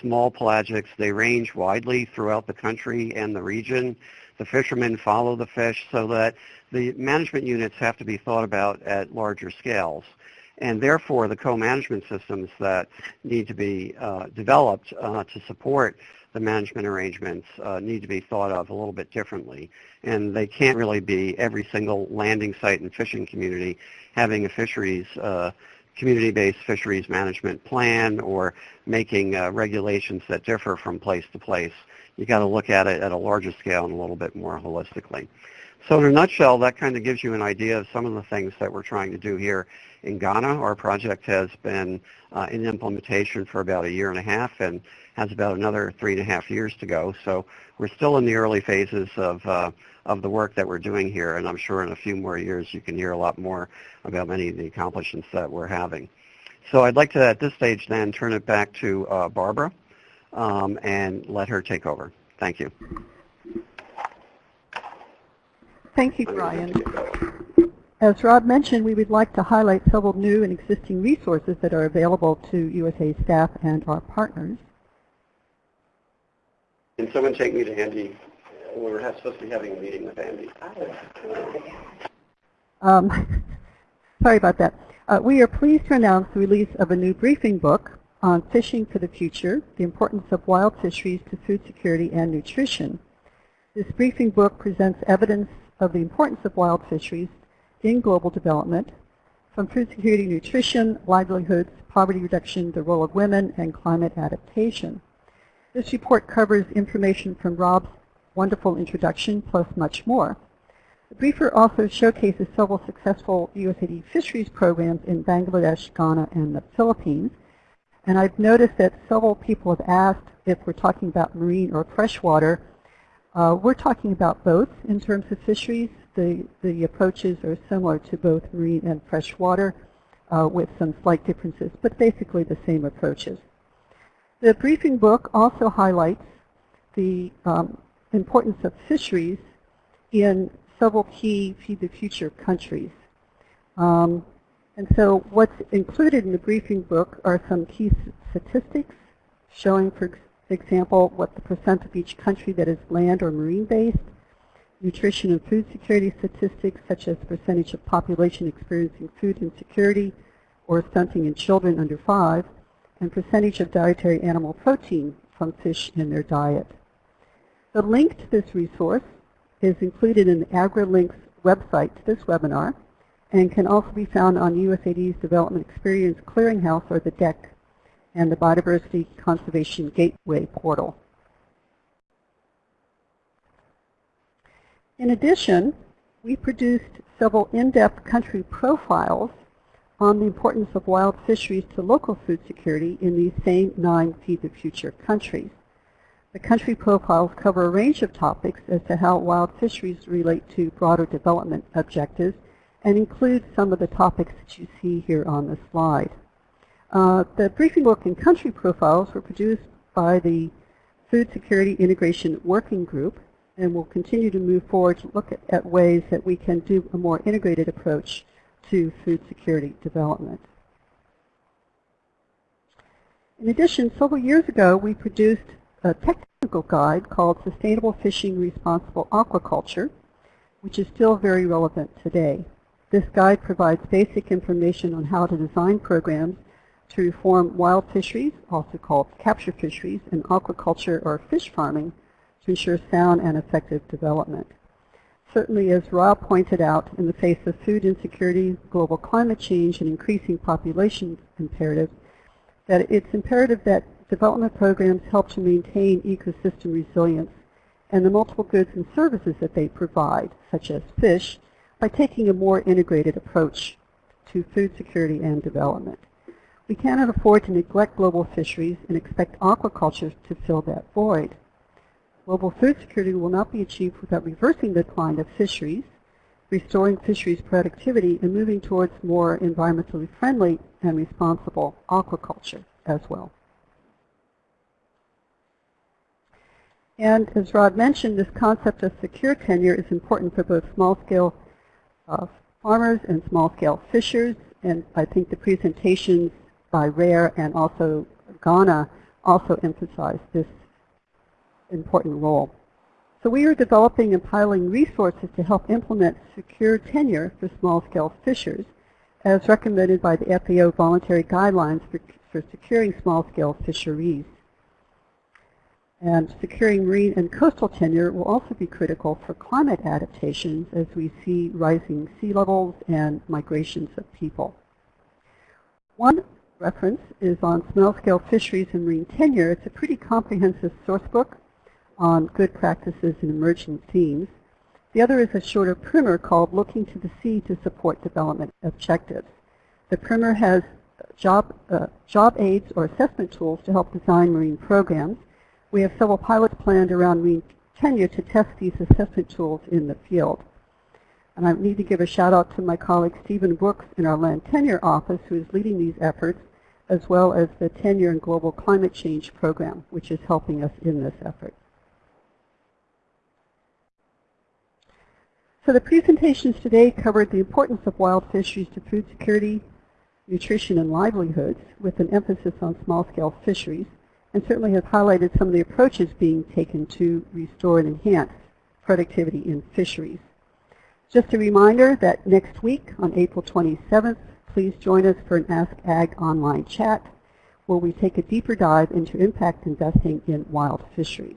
small pelagics. They range widely throughout the country and the region. The fishermen follow the fish so that the management units have to be thought about at larger scales and therefore the co-management systems that need to be uh, developed uh, to support the management arrangements uh, need to be thought of a little bit differently. And they can't really be every single landing site and fishing community having a fisheries, uh, community-based fisheries management plan or making uh, regulations that differ from place to place. You've got to look at it at a larger scale and a little bit more holistically. So in a nutshell, that kind of gives you an idea of some of the things that we're trying to do here in Ghana. Our project has been uh, in implementation for about a year and a half and has about another three and a half years to go. So we're still in the early phases of, uh, of the work that we're doing here, and I'm sure in a few more years you can hear a lot more about many of the accomplishments that we're having. So I'd like to, at this stage then, turn it back to uh, Barbara um, and let her take over. Thank you. Thank you, Brian. As Rob mentioned, we would like to highlight several new and existing resources that are available to USA staff and our partners. Can someone take me to Andy? We're supposed to be having a meeting with Andy. Um, sorry about that. Uh, we are pleased to announce the release of a new briefing book on fishing for the future, the importance of wild fisheries to food security and nutrition. This briefing book presents evidence of the importance of wild fisheries in global development, from food security, nutrition, livelihoods, poverty reduction, the role of women, and climate adaptation. This report covers information from Rob's wonderful introduction, plus much more. The briefer also showcases several successful USAID fisheries programs in Bangladesh, Ghana, and the Philippines. And I've noticed that several people have asked if we're talking about marine or freshwater, uh, we're talking about both in terms of fisheries. The, the approaches are similar to both marine and freshwater uh, with some slight differences, but basically the same approaches. The briefing book also highlights the um, importance of fisheries in several key Feed the Future countries. Um, and so what's included in the briefing book are some key statistics showing, for example, what the percent of each country that is land or marine-based, nutrition and food security statistics such as percentage of population experiencing food insecurity or stunting in children under five, and percentage of dietary animal protein from fish in their diet. The link to this resource is included in the AgriLinks website to this webinar and can also be found on USAID's Development Experience Clearinghouse or the DEC and the Biodiversity Conservation Gateway portal. In addition, we produced several in-depth country profiles on the importance of wild fisheries to local food security in these same nine Feed the Future countries. The country profiles cover a range of topics as to how wild fisheries relate to broader development objectives and include some of the topics that you see here on the slide. Uh, the briefing book and country profiles were produced by the Food Security Integration Working Group and we'll continue to move forward to look at, at ways that we can do a more integrated approach to food security development. In addition, several years ago, we produced a technical guide called Sustainable Fishing Responsible Aquaculture, which is still very relevant today. This guide provides basic information on how to design programs to reform wild fisheries, also called capture fisheries, and aquaculture or fish farming to ensure sound and effective development. Certainly, as Rob pointed out, in the face of food insecurity, global climate change, and increasing population imperatives, that it's imperative that development programs help to maintain ecosystem resilience and the multiple goods and services that they provide, such as fish, by taking a more integrated approach to food security and development. We cannot afford to neglect global fisheries and expect aquaculture to fill that void. Global food security will not be achieved without reversing the decline of fisheries, restoring fisheries productivity, and moving towards more environmentally friendly and responsible aquaculture as well. And as Rod mentioned, this concept of secure tenure is important for both small-scale uh, farmers and small-scale fishers. And I think the presentations by RARE and also Ghana also emphasize this important role. So we are developing and piloting resources to help implement secure tenure for small-scale fishers as recommended by the FAO voluntary guidelines for, for securing small-scale fisheries. And securing marine and coastal tenure will also be critical for climate adaptations as we see rising sea levels and migrations of people. One reference is on small-scale fisheries and marine tenure. It's a pretty comprehensive source book on good practices and emerging themes. The other is a shorter primer called Looking to the Sea to Support Development Objectives. The primer has job, uh, job aids or assessment tools to help design marine programs. We have several pilots planned around marine tenure to test these assessment tools in the field. And I need to give a shout out to my colleague Stephen Brooks in our land tenure office who is leading these efforts, as well as the Tenure and Global Climate Change Program, which is helping us in this effort. So the presentations today covered the importance of wild fisheries to food security, nutrition, and livelihoods, with an emphasis on small-scale fisheries and certainly has highlighted some of the approaches being taken to restore and enhance productivity in fisheries. Just a reminder that next week on April 27th, please join us for an Ask Ag online chat where we take a deeper dive into impact investing in wild fisheries.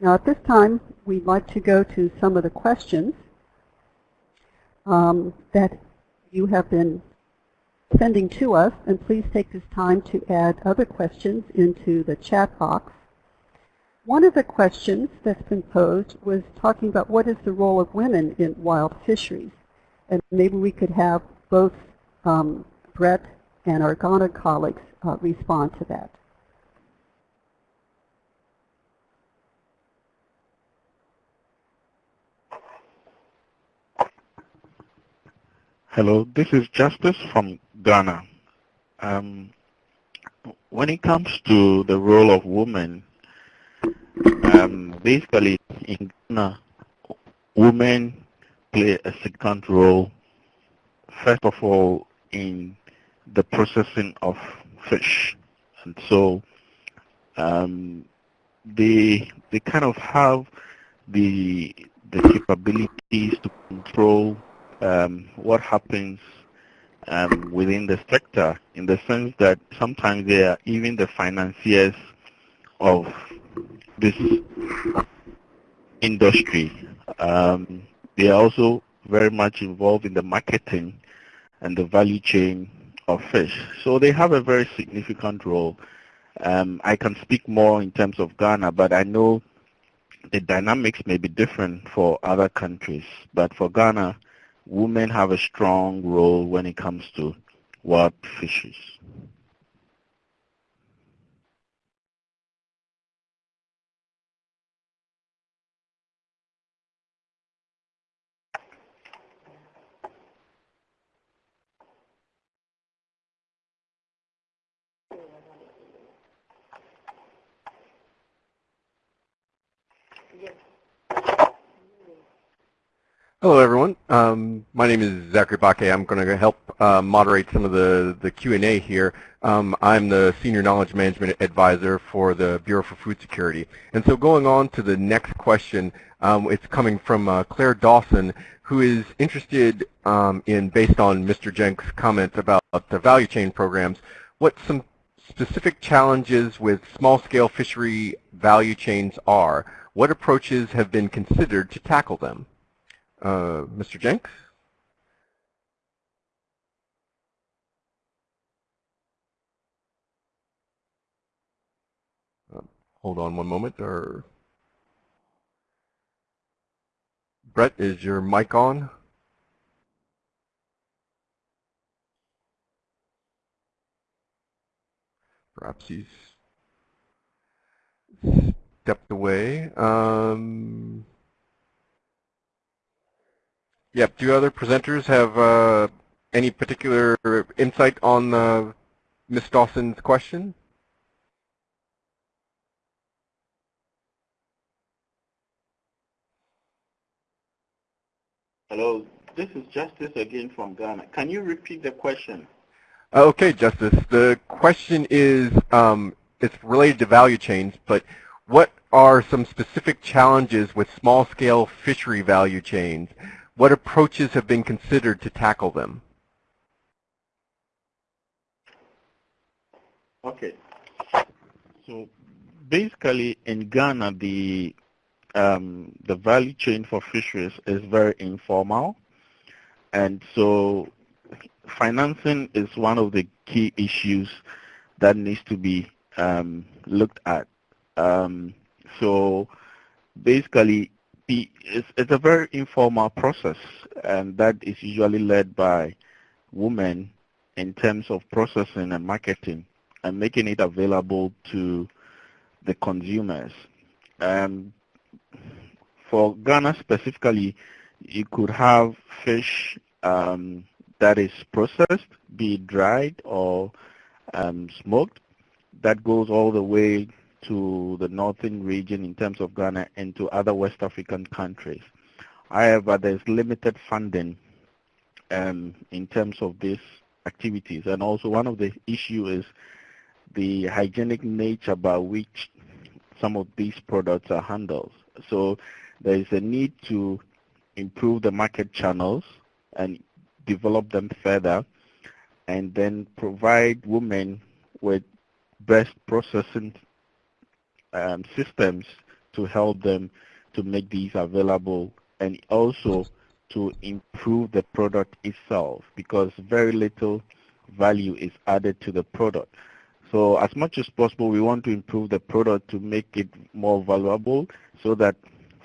Now at this time, we'd like to go to some of the questions um, that you have been sending to us, and please take this time to add other questions into the chat box. One of the questions that's been posed was talking about what is the role of women in wild fisheries. And maybe we could have both um, Brett and our Ghana colleagues uh, respond to that. Hello, this is Justice from Ghana. Um, when it comes to the role of women, um, basically in Ghana, women play a significant role, first of all, in the processing of fish. And so um, they, they kind of have the, the capabilities to control um, what happens um, within the sector in the sense that sometimes they are even the financiers of this industry. Um, they are also very much involved in the marketing and the value chain of fish. So they have a very significant role. Um, I can speak more in terms of Ghana, but I know the dynamics may be different for other countries. But for Ghana, women have a strong role when it comes to wild fishes. Hello, everyone. Um, my name is Zachary Bakke. I'm going to help uh, moderate some of the, the Q&A here. Um, I'm the Senior Knowledge Management Advisor for the Bureau for Food Security. And so going on to the next question, um, it's coming from uh, Claire Dawson, who is interested um, in, based on Mr. Jenks' comments about the value chain programs, what some specific challenges with small-scale fishery value chains are. What approaches have been considered to tackle them? Mr. Jenks? Uh, hold on one moment. Or Brett, is your mic on? Perhaps he's stepped away. Um, Yep. Do other presenters have uh, any particular insight on uh, Ms. Dawson's question? Hello, this is Justice again from Ghana. Can you repeat the question? Okay, Justice. The question is, um, it's related to value chains, but what are some specific challenges with small-scale fishery value chains? What approaches have been considered to tackle them? Okay. So basically in Ghana, the um, the value chain for fisheries is very informal. And so financing is one of the key issues that needs to be um, looked at. Um, so basically it's, it's a very informal process, and that is usually led by women in terms of processing and marketing and making it available to the consumers. Um, for Ghana specifically, you could have fish um, that is processed, be it dried or um, smoked, that goes all the way to the northern region in terms of Ghana and to other West African countries. However, there's limited funding um, in terms of these activities. And also one of the issues is the hygienic nature by which some of these products are handled. So there is a need to improve the market channels and develop them further and then provide women with best processing um, systems to help them to make these available and also to improve the product itself because very little value is added to the product. So as much as possible, we want to improve the product to make it more valuable so that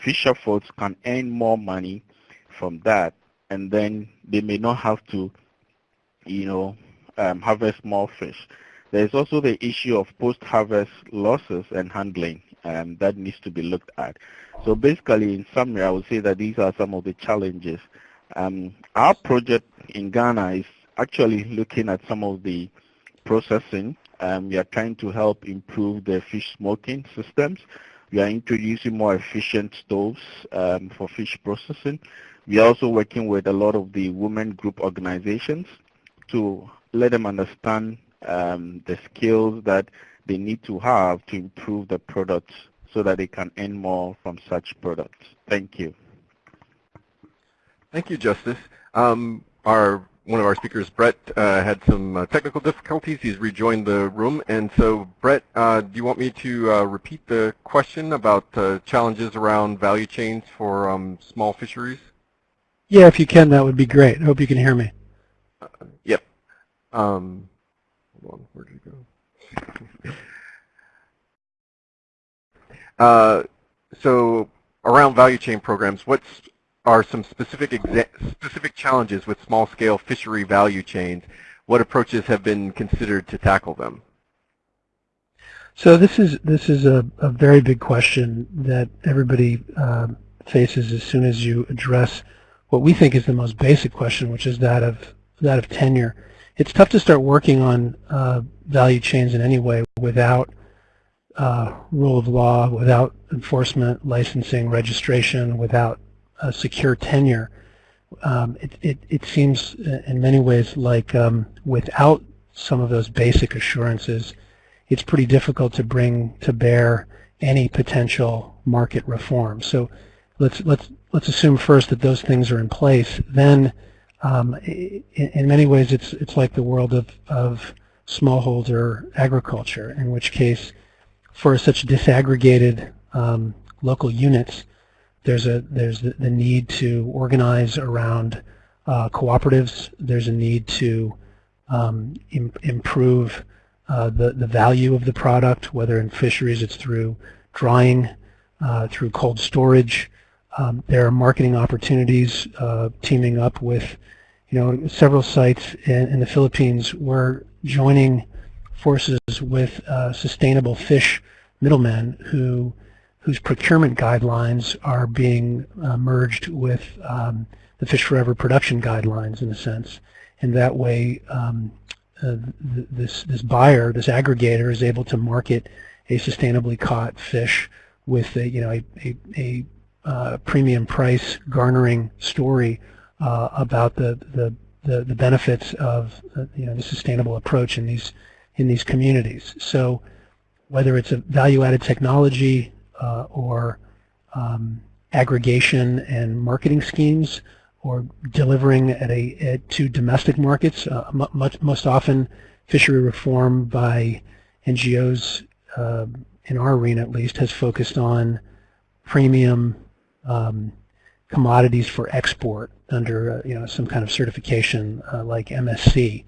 fisher folks can earn more money from that and then they may not have to, you know, um, harvest more fish. There's also the issue of post-harvest losses and handling um, that needs to be looked at. So basically, in summary, I would say that these are some of the challenges. Um, our project in Ghana is actually looking at some of the processing. Um, we are trying to help improve the fish smoking systems. We are introducing more efficient stoves um, for fish processing. We are also working with a lot of the women group organizations to let them understand um, the skills that they need to have to improve the products so that they can earn more from such products. Thank you. Thank you, Justice. Um, our one of our speakers, Brett, uh, had some uh, technical difficulties. He's rejoined the room. And so, Brett, uh, do you want me to uh, repeat the question about uh, challenges around value chains for um, small fisheries? Yeah, if you can, that would be great. I hope you can hear me. Uh, yep. Um, Hold on, where did it go? uh, so around value chain programs, what are some specific specific challenges with small-scale fishery value chains? What approaches have been considered to tackle them? So this is this is a, a very big question that everybody uh, faces as soon as you address what we think is the most basic question, which is that of that of tenure it's tough to start working on uh, value chains in any way without uh, rule of law, without enforcement, licensing, registration, without secure tenure. um, it, it, it, seems uh, in many ways like um, without some of those basic assurances, it's pretty difficult to bring to bear any potential market reform. So let's let's let's assume first that those things are in place. Then, um, in, in, many ways, it's it's like the world of of smallholder agriculture, in which case, for such disaggregated um, local units, there's a there's the, the need to organize around uh, cooperatives. There's a need to um, Im improve uh, the the value of the product, whether in fisheries it's through drying, uh, through cold storage. Um, there are marketing opportunities uh, teaming up with, you know, several sites in, in the Philippines. We're joining forces with uh, sustainable fish middlemen who whose procurement guidelines are being uh, merged with um, the Fish Forever production guidelines in a sense. And that way um, uh, th this, this buyer, this aggregator is able to market a sustainably caught fish with a, you know, a, a, a uh, premium price garnering story uh, about the, the, the, the, benefits of uh, you know, the sustainable approach in these, in these communities. So whether it's a value-added technology uh, or um, aggregation and marketing schemes or delivering at a at, to domestic markets. Uh, much, most often, fishery reform by NGOs uh, in our arena, at least, has focused on premium um, commodities for export under uh, you know some kind of certification uh, like MSC.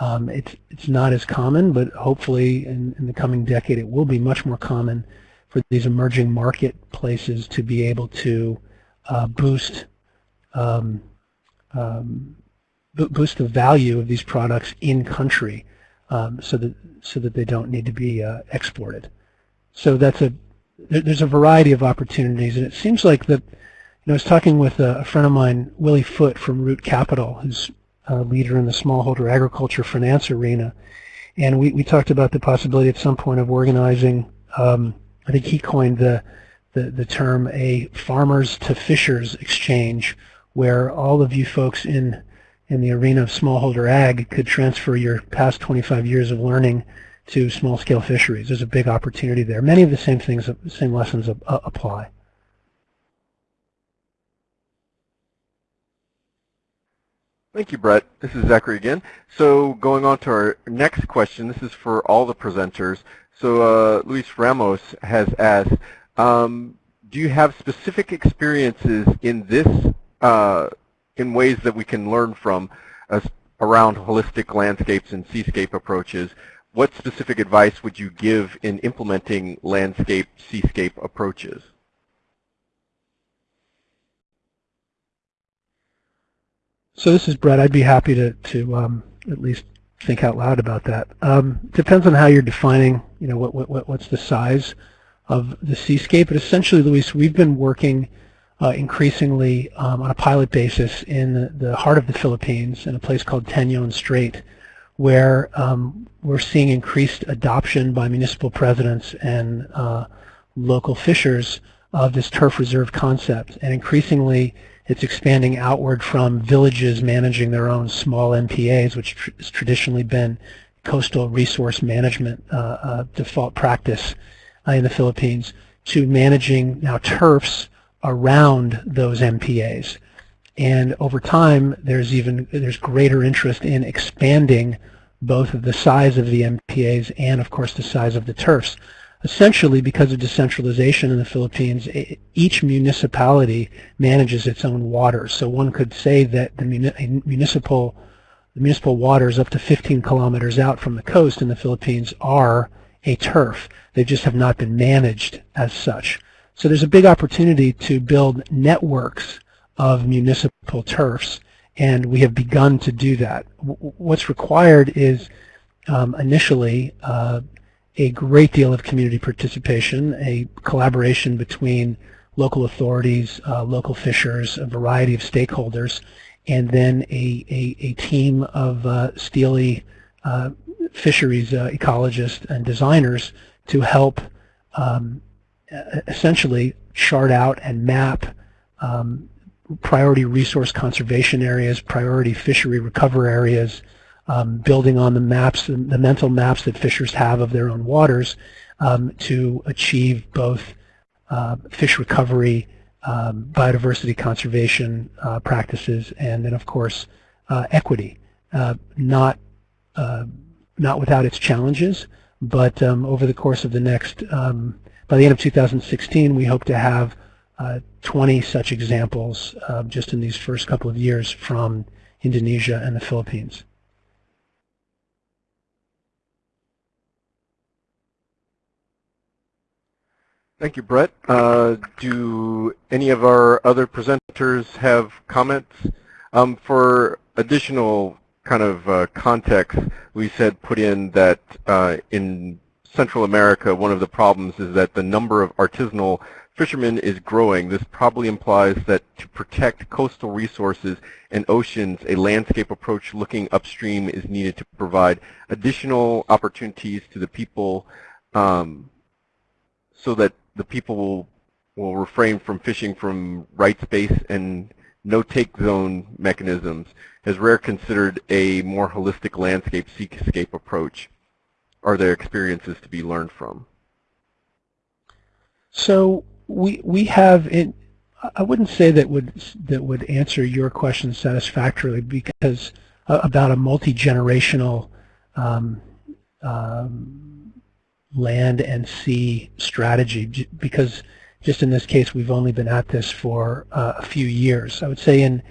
Um, it's it's not as common, but hopefully in, in the coming decade it will be much more common for these emerging marketplaces to be able to uh, boost um, um, boost the value of these products in country um, so that so that they don't need to be uh, exported. So that's a there's a variety of opportunities, and it seems like that. Know, I was talking with a, friend of mine, Willie Foote from Root Capital, who's a leader in the smallholder agriculture finance arena, and we, we talked about the possibility at some point of organizing um, I think he coined the, the, the term a farmers to fishers exchange where all of you folks in in the arena of smallholder ag could transfer your past 25 years of learning to small-scale fisheries. There's a big opportunity there. Many of the same things, the same lessons apply. Thank you, Brett. This is Zachary again. So going on to our next question, this is for all the presenters. So uh, Luis Ramos has asked, um, do you have specific experiences in this, uh, in ways that we can learn from uh, around holistic landscapes and seascape approaches? What specific advice would you give in implementing landscape, seascape approaches? So this is Brett. I'd be happy to, to um, at least think out loud about that. Um, depends on how you're defining, you know, what, what, what's the size of the seascape. But essentially, Luis, we've been working uh, increasingly um, on a pilot basis in the, heart of the Philippines in a place called Tañon Strait, where um, we're seeing increased adoption by municipal presidents and uh, local fishers of this TURF reserve concept. And increasingly, it's expanding outward from villages managing their own small MPAs, which tr has traditionally been coastal resource management uh, uh, default practice uh, in the Philippines, to managing now TURFs around those MPAs. And over time, there's even there's greater interest in expanding both the size of the MPAs and, of course, the size of the TURFs essentially because of decentralization in the Philippines, each municipality manages its own waters. So one could say that the municipal the municipal waters up to 15 kilometers out from the coast in the Philippines are a TURF. They just have not been managed as such. So there's a big opportunity to build networks of municipal TURFs, and we have begun to do that. What's required is um, initially uh, a great deal of community participation, a collaboration between local authorities, uh, local fishers, a variety of stakeholders, and then a, a, a team of uh, steely uh, fisheries uh, ecologists and designers to help um, essentially chart out and map um, priority resource conservation areas, priority fishery recover areas, um, building on the maps, the, mental maps that fishers have of their own waters um, to achieve both uh, fish recovery, um, biodiversity conservation uh, practices, and then of course uh, equity. Uh, not uh, not without its challenges, but um, over the course of the next, um, by the end of 2016, we hope to have uh, 20 such examples just in these first couple of years from Indonesia and the Philippines. Thank you, Brett. Uh, do any of our other presenters have comments? Um, for additional kind of uh, context, we said put in that uh, in Central America, one of the problems is that the number of artisanal fishermen is growing. This probably implies that to protect coastal resources and oceans, a landscape approach looking upstream is needed to provide additional opportunities to the people um, so that the people will, will refrain from fishing from right space and no-take zone mechanisms. Has RARE considered a more holistic landscape seascape approach? Are there experiences to be learned from? So we we have in I wouldn't say that would that would answer your question satisfactorily because uh, about a multi-generational um, um, land and sea strategy because just in this case we've only been at this for uh, a few years. I would say in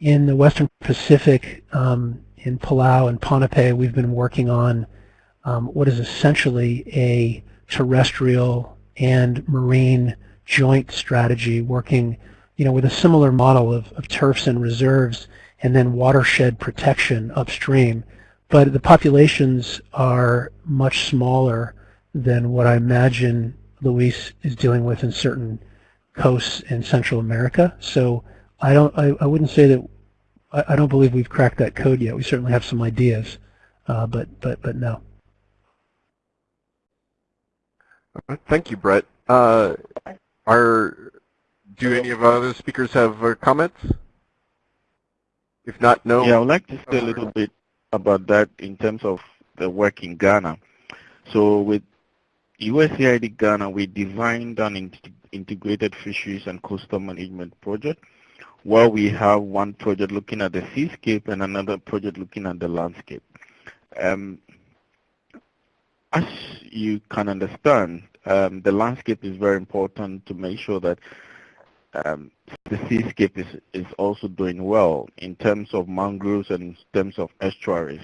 in the Western Pacific, um, in Palau and Ponape, we've been working on um, what is essentially a terrestrial and marine joint strategy working you know, with a similar model of, of TURFs and reserves and then watershed protection upstream. But the populations are much smaller than what I imagine Luis is dealing with in certain coasts in Central America. So I don't, I, I wouldn't say that, I, I, don't believe we've cracked that code yet. We certainly have some ideas, uh, but, but, but no. Thank you, Brett. Uh, are, do any of our other speakers have uh, comments? If not, no. Yeah, I would like to say a little bit about that in terms of the work in Ghana. So with USAID Ghana, we designed an integrated fisheries and coastal management project where we have one project looking at the seascape and another project looking at the landscape. Um, as you can understand, um, the landscape is very important to make sure that um, the seascape is, is also doing well in terms of mangroves and in terms of estuaries.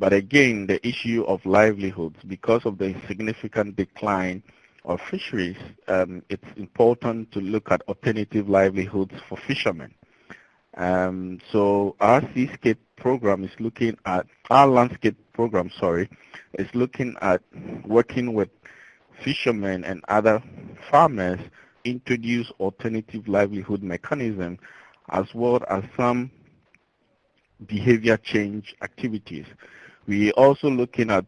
But again, the issue of livelihoods, because of the significant decline of fisheries, um, it's important to look at alternative livelihoods for fishermen. Um, so our seascape program is looking at, our landscape program, sorry, is looking at working with fishermen and other farmers introduce alternative livelihood mechanism as well as some behavior change activities. We're also looking at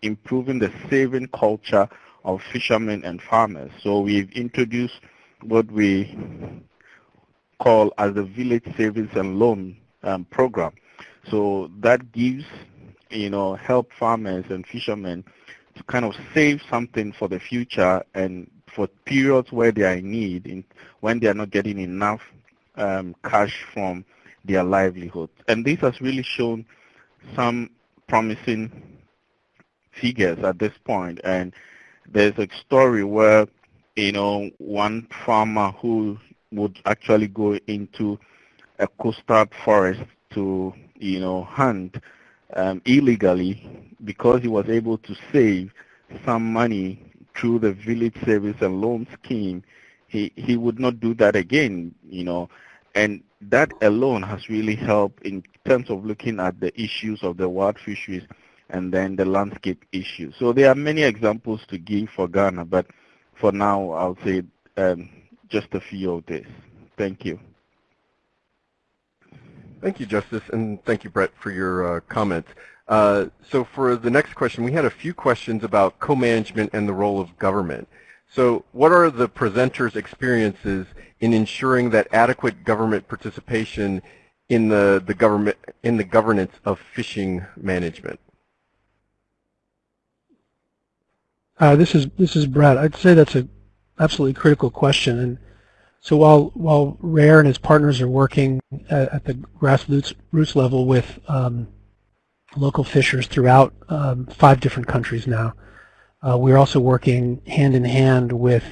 improving the saving culture of fishermen and farmers. So we've introduced what we call as the Village Savings and Loan um, Program. So that gives, you know, help farmers and fishermen to kind of save something for the future and for periods where they are in need, in, when they are not getting enough um, cash from their livelihood. And this has really shown some promising figures at this point. And there's a story where, you know, one farmer who would actually go into a coastal forest to, you know, hunt um, illegally because he was able to save some money through the village service and loan scheme, he, he would not do that again, you know. And that alone has really helped in terms of looking at the issues of the wild fisheries and then the landscape issues. So there are many examples to give for Ghana, but for now I'll say um, just a few of this. Thank you. Thank you, Justice, and thank you, Brett, for your uh, comments. Uh, so for the next question, we had a few questions about co-management and the role of government. So what are the presenters' experiences in ensuring that adequate government participation in the, the government in the governance of fishing management? Uh, this is this is Brett. I'd say that's an absolutely critical question. And so while while Rare and his partners are working at, at the grassroots roots level with um, local fishers throughout um, five different countries now, uh, we're also working hand in hand with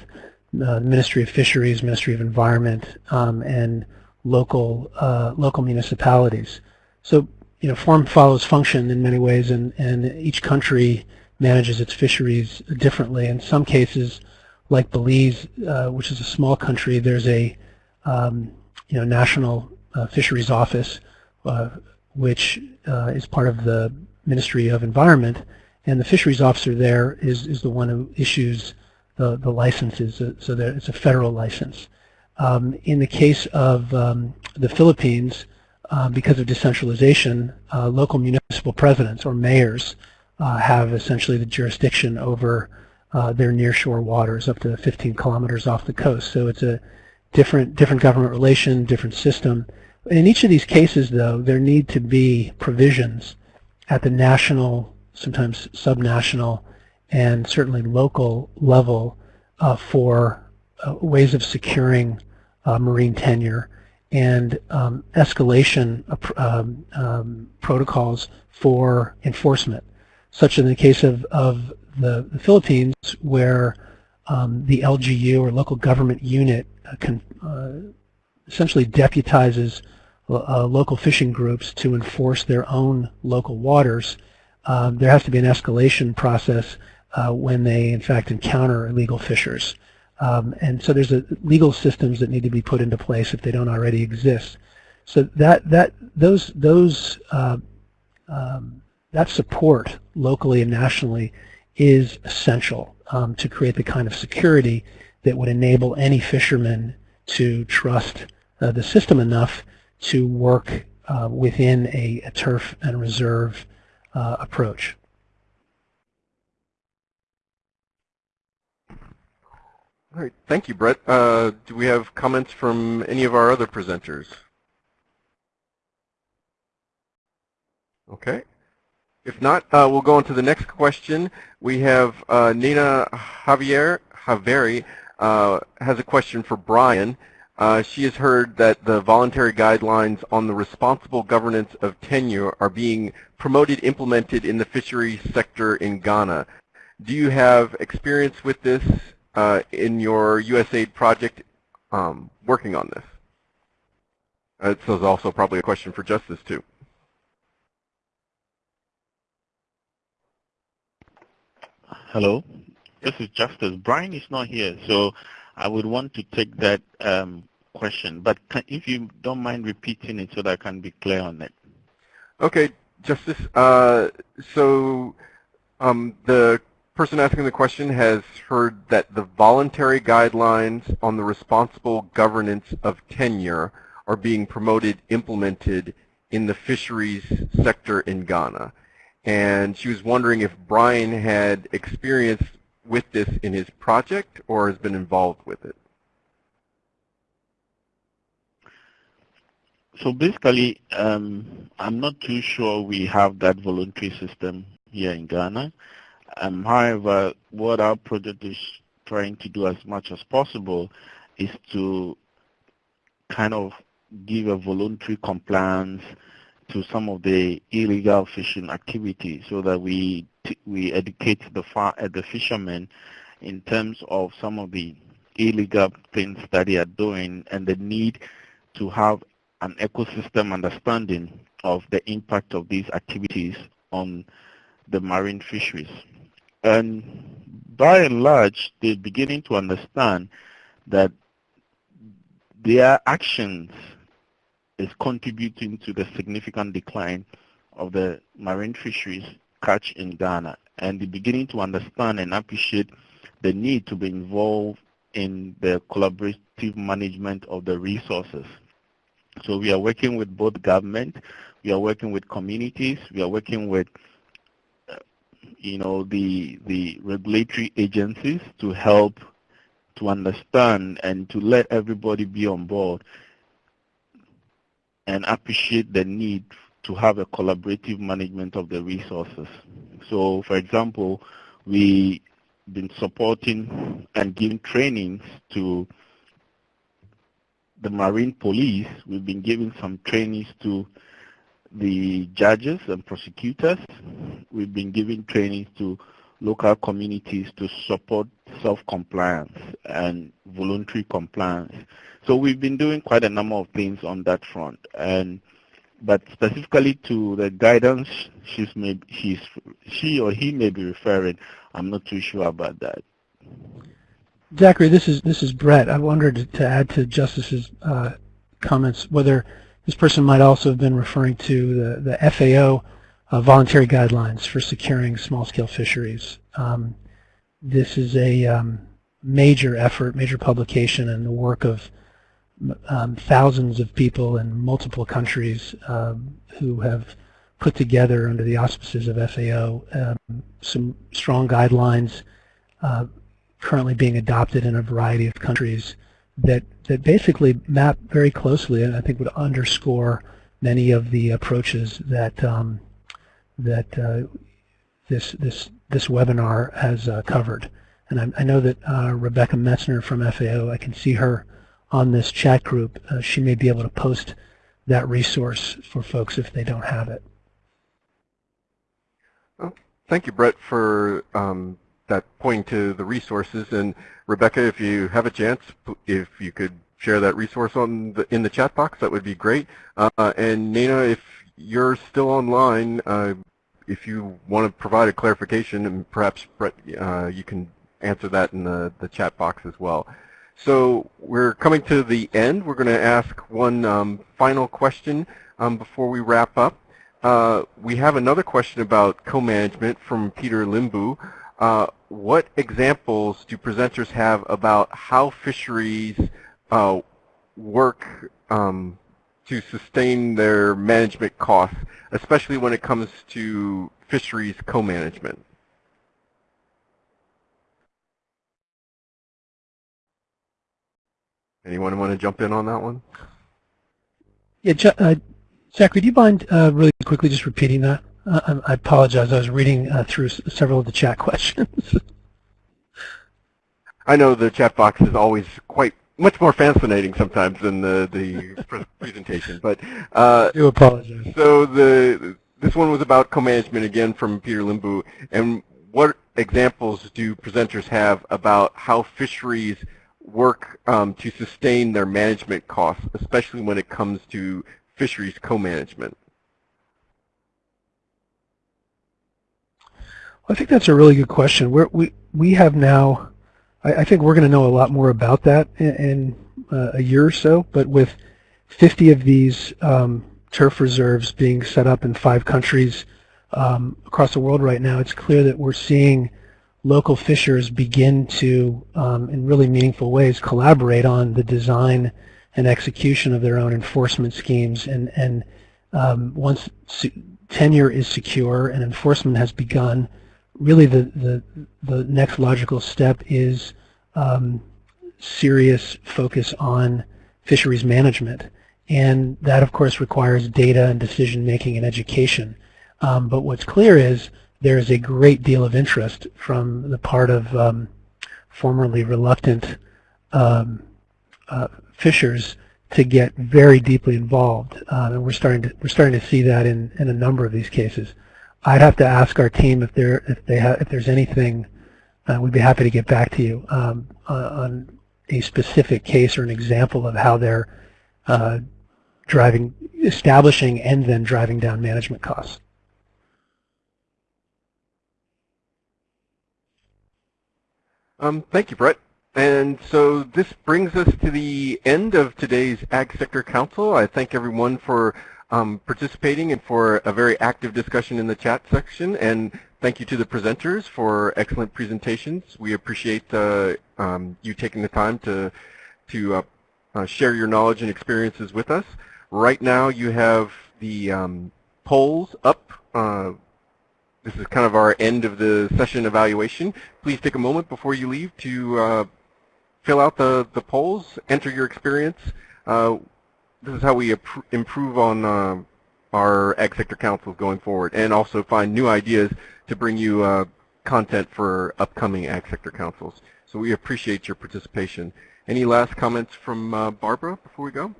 the Ministry of Fisheries, Ministry of Environment, um, and local uh, local municipalities. So you know, form follows function in many ways, and and each country manages its fisheries differently. In some cases, like Belize, uh, which is a small country, there's a um, you know national uh, fisheries office, uh, which uh, is part of the Ministry of Environment, and the fisheries officer there is is the one who issues the the licenses. So that it's a federal license. Um, in the case of um, the Philippines, uh, because of decentralization, uh, local municipal presidents or mayors uh, have essentially the jurisdiction over uh, their nearshore waters up to 15 kilometers off the coast. So it's a different, different government relation, different system. In each of these cases, though, there need to be provisions at the national, sometimes subnational, and certainly local level uh, for uh, ways of securing uh, marine tenure and um, escalation um, um, protocols for enforcement such in the case of, of the, the Philippines where um, the LGU or local government unit uh, can, uh, essentially deputizes uh, local fishing groups to enforce their own local waters, um, there has to be an escalation process uh, when they in fact encounter illegal fishers. Um, and so there's a, legal systems that need to be put into place if they don't already exist. So that that those those uh, um, that support locally and nationally is essential um, to create the kind of security that would enable any fisherman to trust uh, the system enough to work uh, within a, a, TURF and reserve uh, approach. All right, thank you, Brett. Uh, do we have comments from any of our other presenters? Okay. If not, uh, we'll go on to the next question. We have uh, Nina Javier Javeri uh, has a question for Brian. Uh, she has heard that the voluntary guidelines on the responsible governance of tenure are being promoted, implemented in the fisheries sector in Ghana. Do you have experience with this uh, in your USAID project um, working on this? Uh, this is also probably a question for Justice too. Hello, this is Justice. Brian is not here, so I would want to take that um, question. But can, if you don't mind repeating it so that I can be clear on it. Okay, Justice. Uh, so um, the person asking the question has heard that the voluntary guidelines on the responsible governance of tenure are being promoted, implemented in the fisheries sector in Ghana and she was wondering if Brian had experience with this in his project or has been involved with it. So basically, um, I'm not too sure we have that voluntary system here in Ghana. Um, however, what our project is trying to do as much as possible is to kind of give a voluntary compliance to some of the illegal fishing activities so that we we educate the far, uh, the fishermen in terms of some of the illegal things that they are doing and the need to have an ecosystem understanding of the impact of these activities on the marine fisheries. And by and large, they're beginning to understand that their actions is contributing to the significant decline of the marine fisheries catch in Ghana and they're beginning to understand and appreciate the need to be involved in the collaborative management of the resources. So we are working with both government, we are working with communities, we are working with uh, you know the the regulatory agencies to help to understand and to let everybody be on board and appreciate the need to have a collaborative management of the resources. So for example, we've been supporting and giving trainings to the Marine Police. We've been giving some trainings to the judges and prosecutors. We've been giving trainings to local communities to support self-compliance and voluntary compliance. So we've been doing quite a number of things on that front. And but specifically to the guidance she's may, she's, she or he may be referring, I'm not too sure about that. Zachary, this is this is Brett. I wondered to add to Justice's uh, comments whether this person might also have been referring to the, the FAO uh, voluntary guidelines for securing small-scale fisheries. Um, this is a um, major effort, major publication, and the work of um, thousands of people in multiple countries um, who have put together under the auspices of FAO um, some strong guidelines uh, currently being adopted in a variety of countries that, that basically map very closely and I think would underscore many of the approaches that um, that uh, this this this webinar has uh, covered. And I, I know that uh, Rebecca Metzner from FAO, I can see her on this chat group. Uh, she may be able to post that resource for folks if they don't have it. Well, thank you, Brett, for um, that pointing to the resources. And Rebecca, if you have a chance, if you could share that resource on the, in the chat box, that would be great. Uh, and Nina, if you're still online, uh, if you want to provide a clarification, and perhaps Brett, uh, you can answer that in the, the chat box as well. So we're coming to the end. We're going to ask one um, final question um, before we wrap up. Uh, we have another question about co-management from Peter Limbu. Uh, what examples do presenters have about how fisheries uh, work um, to sustain their management costs, especially when it comes to fisheries co-management? Anyone want to jump in on that one? Yeah, uh, Zachary, do you mind uh, really quickly just repeating that? Uh, I apologize. I was reading uh, through several of the chat questions. I know the chat box is always quite much more fascinating sometimes than the the presentation, but uh, I do apologize. So the this one was about co-management again from Peter Limbu, and what examples do presenters have about how fisheries work um, to sustain their management costs, especially when it comes to fisheries co-management? I think that's a really good question. We're, we we have now, I, I think we're going to know a lot more about that in, in uh, a year or so. But with 50 of these um, TURF reserves being set up in five countries um, across the world right now, it's clear that we're seeing local fishers begin to, um, in really meaningful ways, collaborate on the design and execution of their own enforcement schemes. And, and um, once tenure is secure and enforcement has begun, really the, the, the next logical step is um, serious focus on fisheries management. And that, of course, requires data and decision making and education. Um, but what's clear is there is a great deal of interest from the part of um, formerly reluctant um, uh, fishers to get very deeply involved, uh, and we're starting to we're starting to see that in in a number of these cases. I'd have to ask our team if there if they if there's anything. Uh, we'd be happy to get back to you um, on a specific case or an example of how they're uh, driving, establishing, and then driving down management costs. Um, thank you, Brett. And so this brings us to the end of today's Ag Sector Council. I thank everyone for um, participating and for a very active discussion in the chat section. And thank you to the presenters for excellent presentations. We appreciate uh, um, you taking the time to, to uh, uh, share your knowledge and experiences with us. Right now you have the um, polls up uh, this is kind of our end of the session evaluation. Please take a moment before you leave to uh, fill out the, the polls, enter your experience. Uh, this is how we improve on uh, our Ag Sector Councils going forward and also find new ideas to bring you uh, content for upcoming Ag Sector Councils. So we appreciate your participation. Any last comments from uh, Barbara before we go?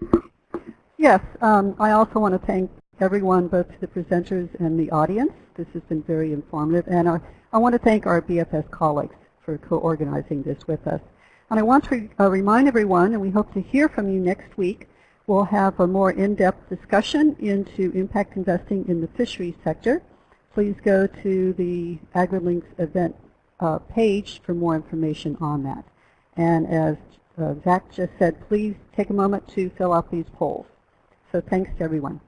Yes, um, I also want to thank everyone, both the presenters and the audience. This has been very informative. And uh, I want to thank our BFS colleagues for co-organizing this with us. And I want to uh, remind everyone, and we hope to hear from you next week, we'll have a more in-depth discussion into impact investing in the fisheries sector. Please go to the AgriLinks event uh, page for more information on that. And as uh, Zach just said, please take a moment to fill out these polls. So thanks to everyone.